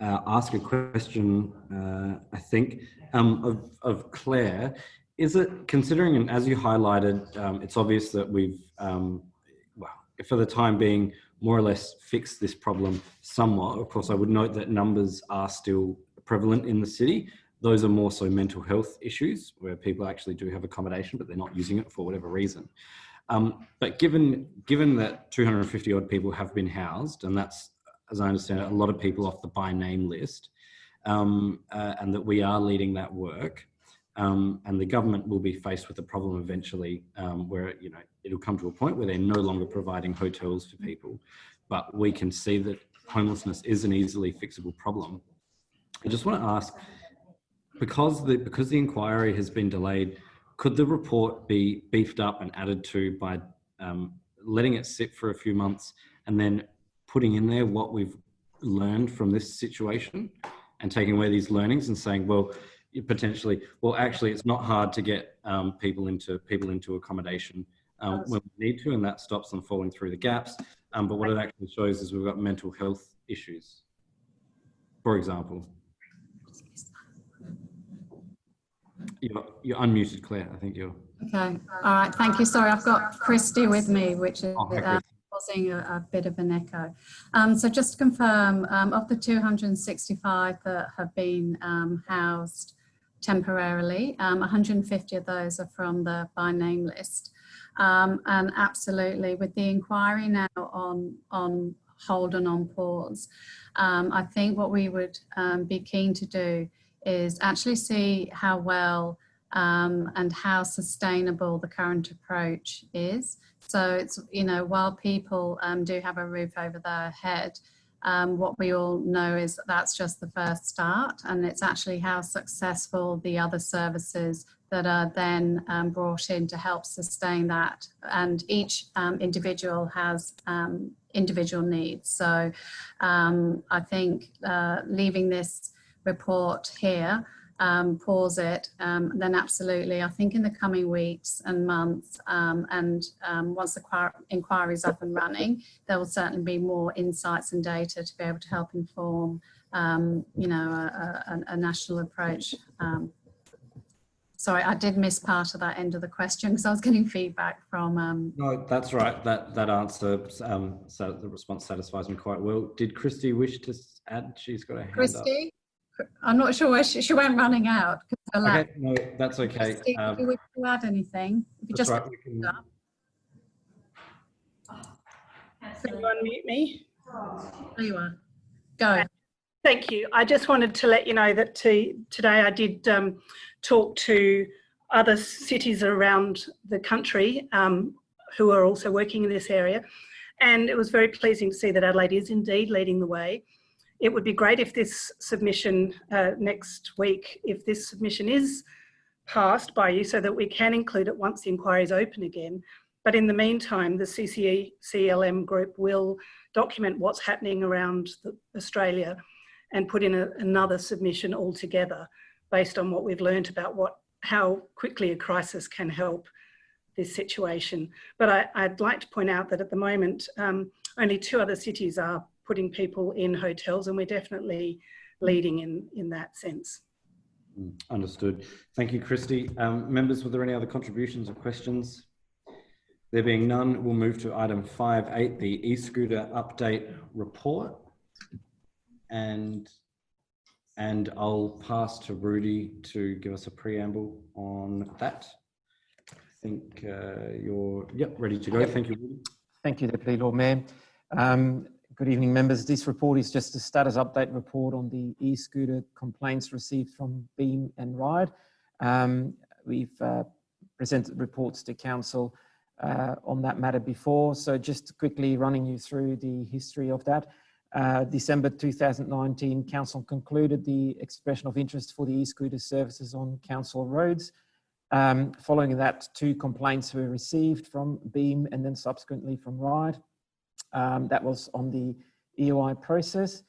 uh, ask a question, uh, I think, um, of, of Claire. Is it, considering, and as you highlighted, um, it's obvious that we've, um, well, for the time being, more or less fixed this problem somewhat. Of course, I would note that numbers are still prevalent in the city. Those are more so mental health issues where people actually do have accommodation, but they're not using it for whatever reason. Um, but given, given that 250 odd people have been housed, and that's, as I understand it, a lot of people off the by name list, um, uh, and that we are leading that work, um, and the government will be faced with a problem eventually um, where, you know, it'll come to a point where they're no longer providing hotels for people, but we can see that homelessness is an easily fixable problem. I just want to ask, because the, because the inquiry has been delayed, could the report be beefed up and added to by um, letting it sit for a few months and then putting in there what we've learned from this situation and taking away these learnings and saying, well, potentially, well, actually, it's not hard to get um, people into people into accommodation um, when we need to, and that stops them falling through the gaps. Um, but what it actually shows is we've got mental health issues, for example. You're, you're unmuted, Claire. I think you're. Okay, all right, thank you. Sorry, I've got Christy with me, which is Oh, uh, causing a, a bit of an echo. Um, so just to confirm, um, of the 265 that have been um, housed temporarily, um, 150 of those are from the by name list. Um, and absolutely, with the inquiry now on, on hold and on pause, um, I think what we would um, be keen to do is actually see how well um, and how sustainable the current approach is. So it's, you know, while people um, do have a roof over their head, um, what we all know is that that's just the first start and it's actually how successful the other services that are then um, brought in to help sustain that. And each um, individual has um, individual needs. So I think uh, leaving this report here, um, pause it, um, then absolutely, I think in the coming weeks and months, um, and um, once the inquiry is up and running, there will certainly be more insights and data to be able to help inform, um, you know, a, a, a national approach. Um, sorry, I did miss part of that end of the question because I was getting feedback from. No, that's right. That that answer, so the response satisfies me quite well. Did Christy wish to add? She's got a hand Christy? up. I'm not sure where she, she went running out. Okay, no, that's okay. Steve, um, if you wish to add anything, if you just right, can... Can you unmute me? There you are. Go. Thank you. I just wanted to let you know that to, today I did um, talk to other cities around the country um, who are also working in this area. And it was very pleasing to see that Adelaide is indeed leading the way it would be great if this submission uh, next week, if this submission is passed by you so that we can include it once the inquiry is open again. But in the meantime, the CCE CLM group will document what's happening around Australia and put in a, another submission altogether based on what we've learned about what how quickly a crisis can help this situation. But I, would like to point out that at the moment, um, only two other cities are putting people in hotels and we're definitely leading in, in that sense. Mm, understood. Thank you, Christy. Um, members, were there any other contributions or questions? There being none, we'll move to item 5.8, the e-scooter update report. And, and I'll pass to Rudy to give us a preamble on that. I think uh, you're yep, ready to go. Yep. Thank you, Rudy. Thank you, Deputy Lord Mayor. Um, Good evening, members. This report is just a status update report on the e-scooter complaints received from Beam and Ride. Um, we've uh, presented reports to Council uh, on that matter before, so just quickly running you through the history of that. uh, December 2019, Council concluded the expression of interest for the e-scooter services on Council roads. Um, following that, two complaints were received from Beam and then subsequently from RIDE. Um, that was on the EOI process.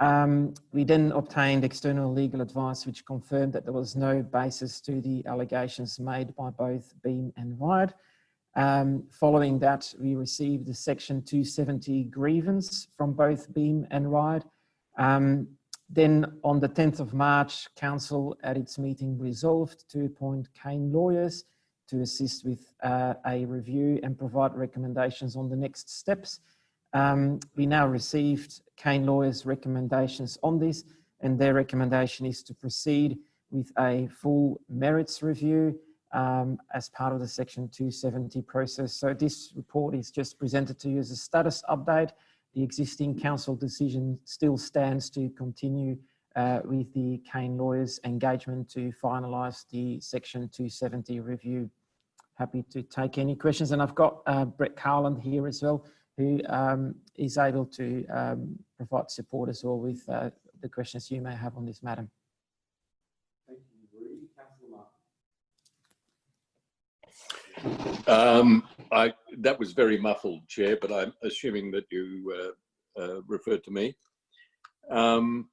Um, we then obtained external legal advice which confirmed that there was no basis to the allegations made by both Beam and RIDE. Um, following that, we received the Section 270 grievance from both Beam and RIDE. Um, then on the 10th of March, Council at its meeting resolved to appoint Kane lawyers to assist with uh, a review and provide recommendations on the next steps. Um, we now received Kane lawyers recommendations on this and their recommendation is to proceed with a full merits review um, as part of the section 270 process. So this report is just presented to you as a status update. The existing council decision still stands to continue uh, with the Kane lawyers engagement to finalise the section 270 review. Happy to take any questions and I've got uh, Brett Carland here as well who um, is able to um, provide support as well with uh, the questions you may have on this matter. Um, I, that was very muffled, Chair, but I'm assuming that you uh, uh, referred to me. Um,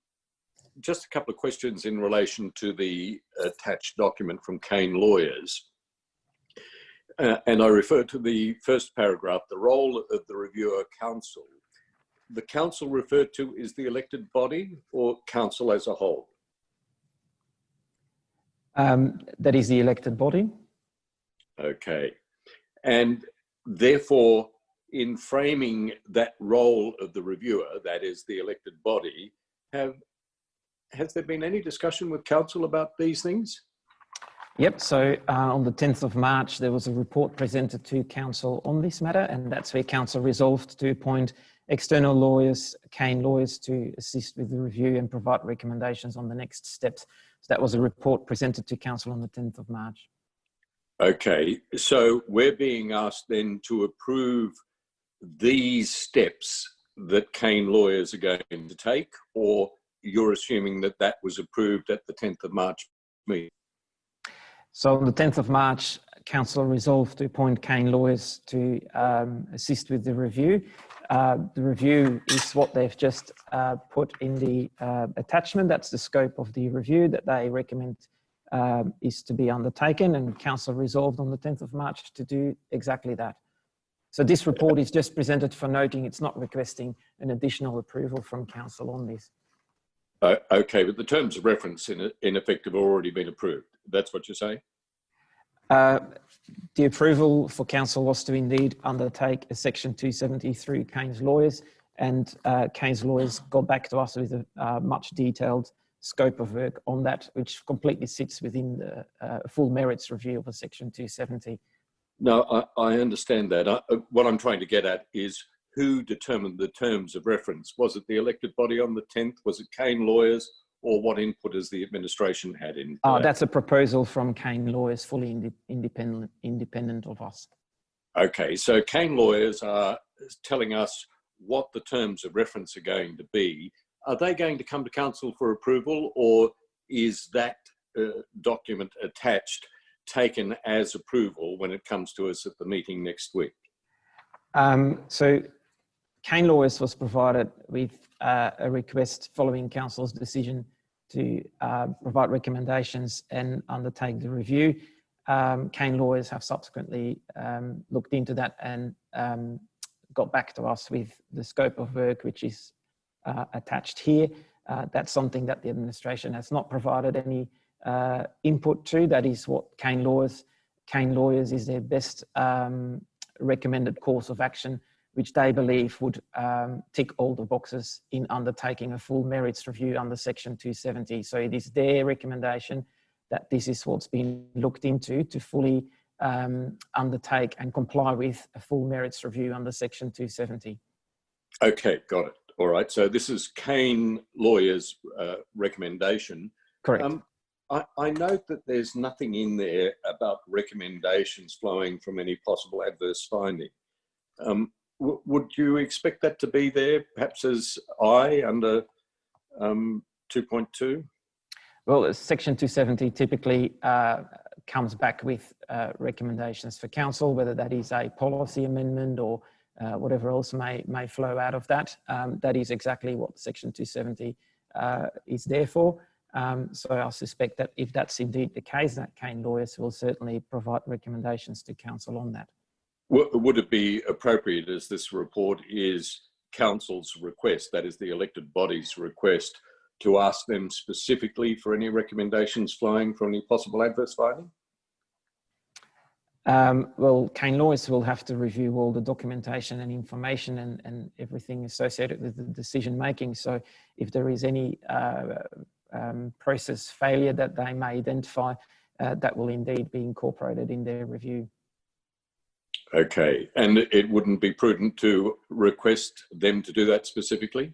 just a couple of questions in relation to the attached document from Kane Lawyers. Uh, and I refer to the first paragraph, the role of the reviewer council. The council referred to is the elected body or council as a whole? Um, that is the elected body. Okay. And therefore, in framing that role of the reviewer, that is the elected body, have has there been any discussion with council about these things? Yep, so uh, on the 10th of March, there was a report presented to council on this matter, and that's where council resolved to appoint external lawyers, Kane lawyers, to assist with the review and provide recommendations on the next steps. So that was a report presented to council on the 10th of March. Okay, so we're being asked then to approve these steps that Kane lawyers are going to take, or you're assuming that that was approved at the 10th of March meeting? So on the 10th of March, Council resolved to appoint Kane lawyers to um, assist with the review. Uh, the review is what they've just uh, put in the uh, attachment. That's the scope of the review that they recommend um, is to be undertaken and Council resolved on the 10th of March to do exactly that. So this report is just presented for noting it's not requesting an additional approval from Council on this. Uh, okay, but the terms of reference in, in effect have already been approved. That's what you're saying? Uh, the approval for council was to indeed undertake a section 273 Kane's lawyers and uh, Kane's lawyers got back to us with a uh, much detailed scope of work on that, which completely sits within the uh, full merits review of a section 270. No, I, I understand that. I, uh, what I'm trying to get at is who determined the terms of reference? Was it the elected body on the 10th? Was it Kane lawyers? Or what input has the administration had in? Uh, that's a proposal from Kane lawyers, fully ind independent, independent of us. Okay, so Kane lawyers are telling us what the terms of reference are going to be. Are they going to come to council for approval or is that uh, document attached taken as approval when it comes to us at the meeting next week? Um, so Kane Lawyers was provided with uh, a request following Council's decision to uh, provide recommendations and undertake the review. Um, Kane Lawyers have subsequently um, looked into that and um, got back to us with the scope of work which is uh, attached here. Uh, that's something that the administration has not provided any uh, input to. That is what Kane Lawyers, Kane Lawyers is their best um, recommended course of action which they believe would um, tick all the boxes in undertaking a full merits review under section 270. So it is their recommendation that this is what's been looked into to fully um, undertake and comply with a full merits review under section 270. Okay, got it. All right, so this is Kane Lawyers' uh, recommendation. Correct. Um, I, I note that there's nothing in there about recommendations flowing from any possible adverse finding. Um, would you expect that to be there perhaps as I under um, 2.2? Well, Section 270 typically uh, comes back with uh, recommendations for council, whether that is a policy amendment or uh, whatever else may, may flow out of that. Um, that is exactly what Section 270 uh, is there for. Um, so I suspect that if that's indeed the case, that Kane Lawyers will certainly provide recommendations to council on that. Would it be appropriate as this report is council's request, that is the elected body's request, to ask them specifically for any recommendations flowing from any possible adverse finding? Um, well, Kane Lawyers will have to review all the documentation and information and, and everything associated with the decision making. So if there is any uh, um, process failure that they may identify, uh, that will indeed be incorporated in their review. Okay, and it wouldn't be prudent to request them to do that specifically?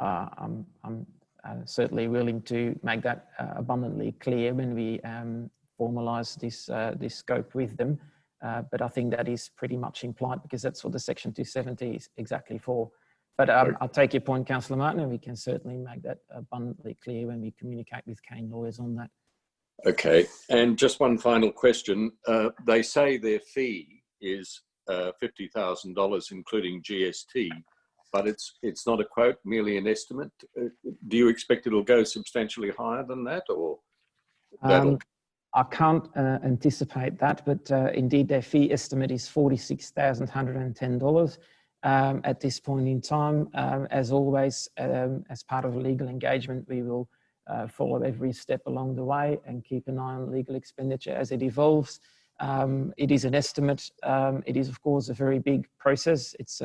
Uh, I'm, I'm uh, certainly willing to make that uh, abundantly clear when we um, formalise this, uh, this scope with them. Uh, but I think that is pretty much implied because that's what the Section 270 is exactly for. But um, Okay. I'll take your point, Councillor Martin, and we can certainly make that abundantly clear when we communicate with Kane lawyers on that. Okay, and just one final question. Uh, they say their fee is uh, $50,000, including GST, but it's, it's not a quote, merely an estimate. Uh, do you expect it'll go substantially higher than that or? Um, I can't uh, anticipate that, but uh, indeed their fee estimate is $46,110 um, at this point in time. Um, as always, um, as part of a legal engagement, we will uh, follow every step along the way and keep an eye on legal expenditure as it evolves. Um, it is an estimate. Um, it is, of course, a very big process. It's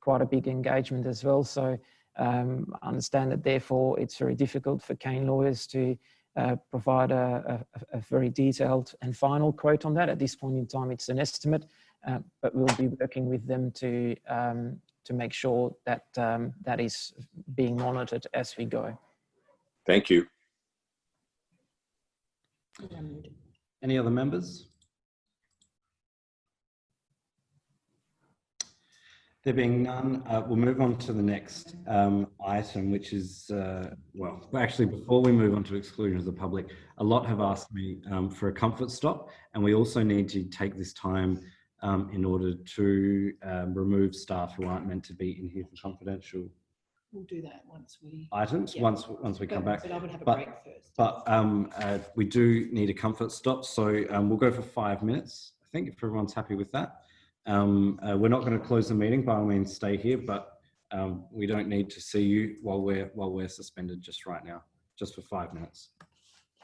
quite a big engagement as well. So um, I understand that therefore it's very difficult for Kane lawyers to uh, provide a, a, a very detailed and final quote on that. At this point in time, it's an estimate, uh, but we'll be working with them to, um, to make sure that um, that is being monitored as we go. Thank you. Any other members? There being none, uh, we'll move on to the next um, item, which is, uh, well, actually, before we move on to exclusion of the public, a lot have asked me um, for a comfort stop, and we also need to take this time um, in order to um, remove staff who aren't meant to be in here for confidential We'll do that once we. items, Yeah. once, once we come back. But I would have a But- break first. But um, uh, we do need a comfort stop, so um, we'll go for five minutes, I think, if everyone's happy with that. Um, uh, we're not going to close the meeting, by all means, stay here, but um, we don't need to see you while we're while we're suspended just right now, just for five minutes.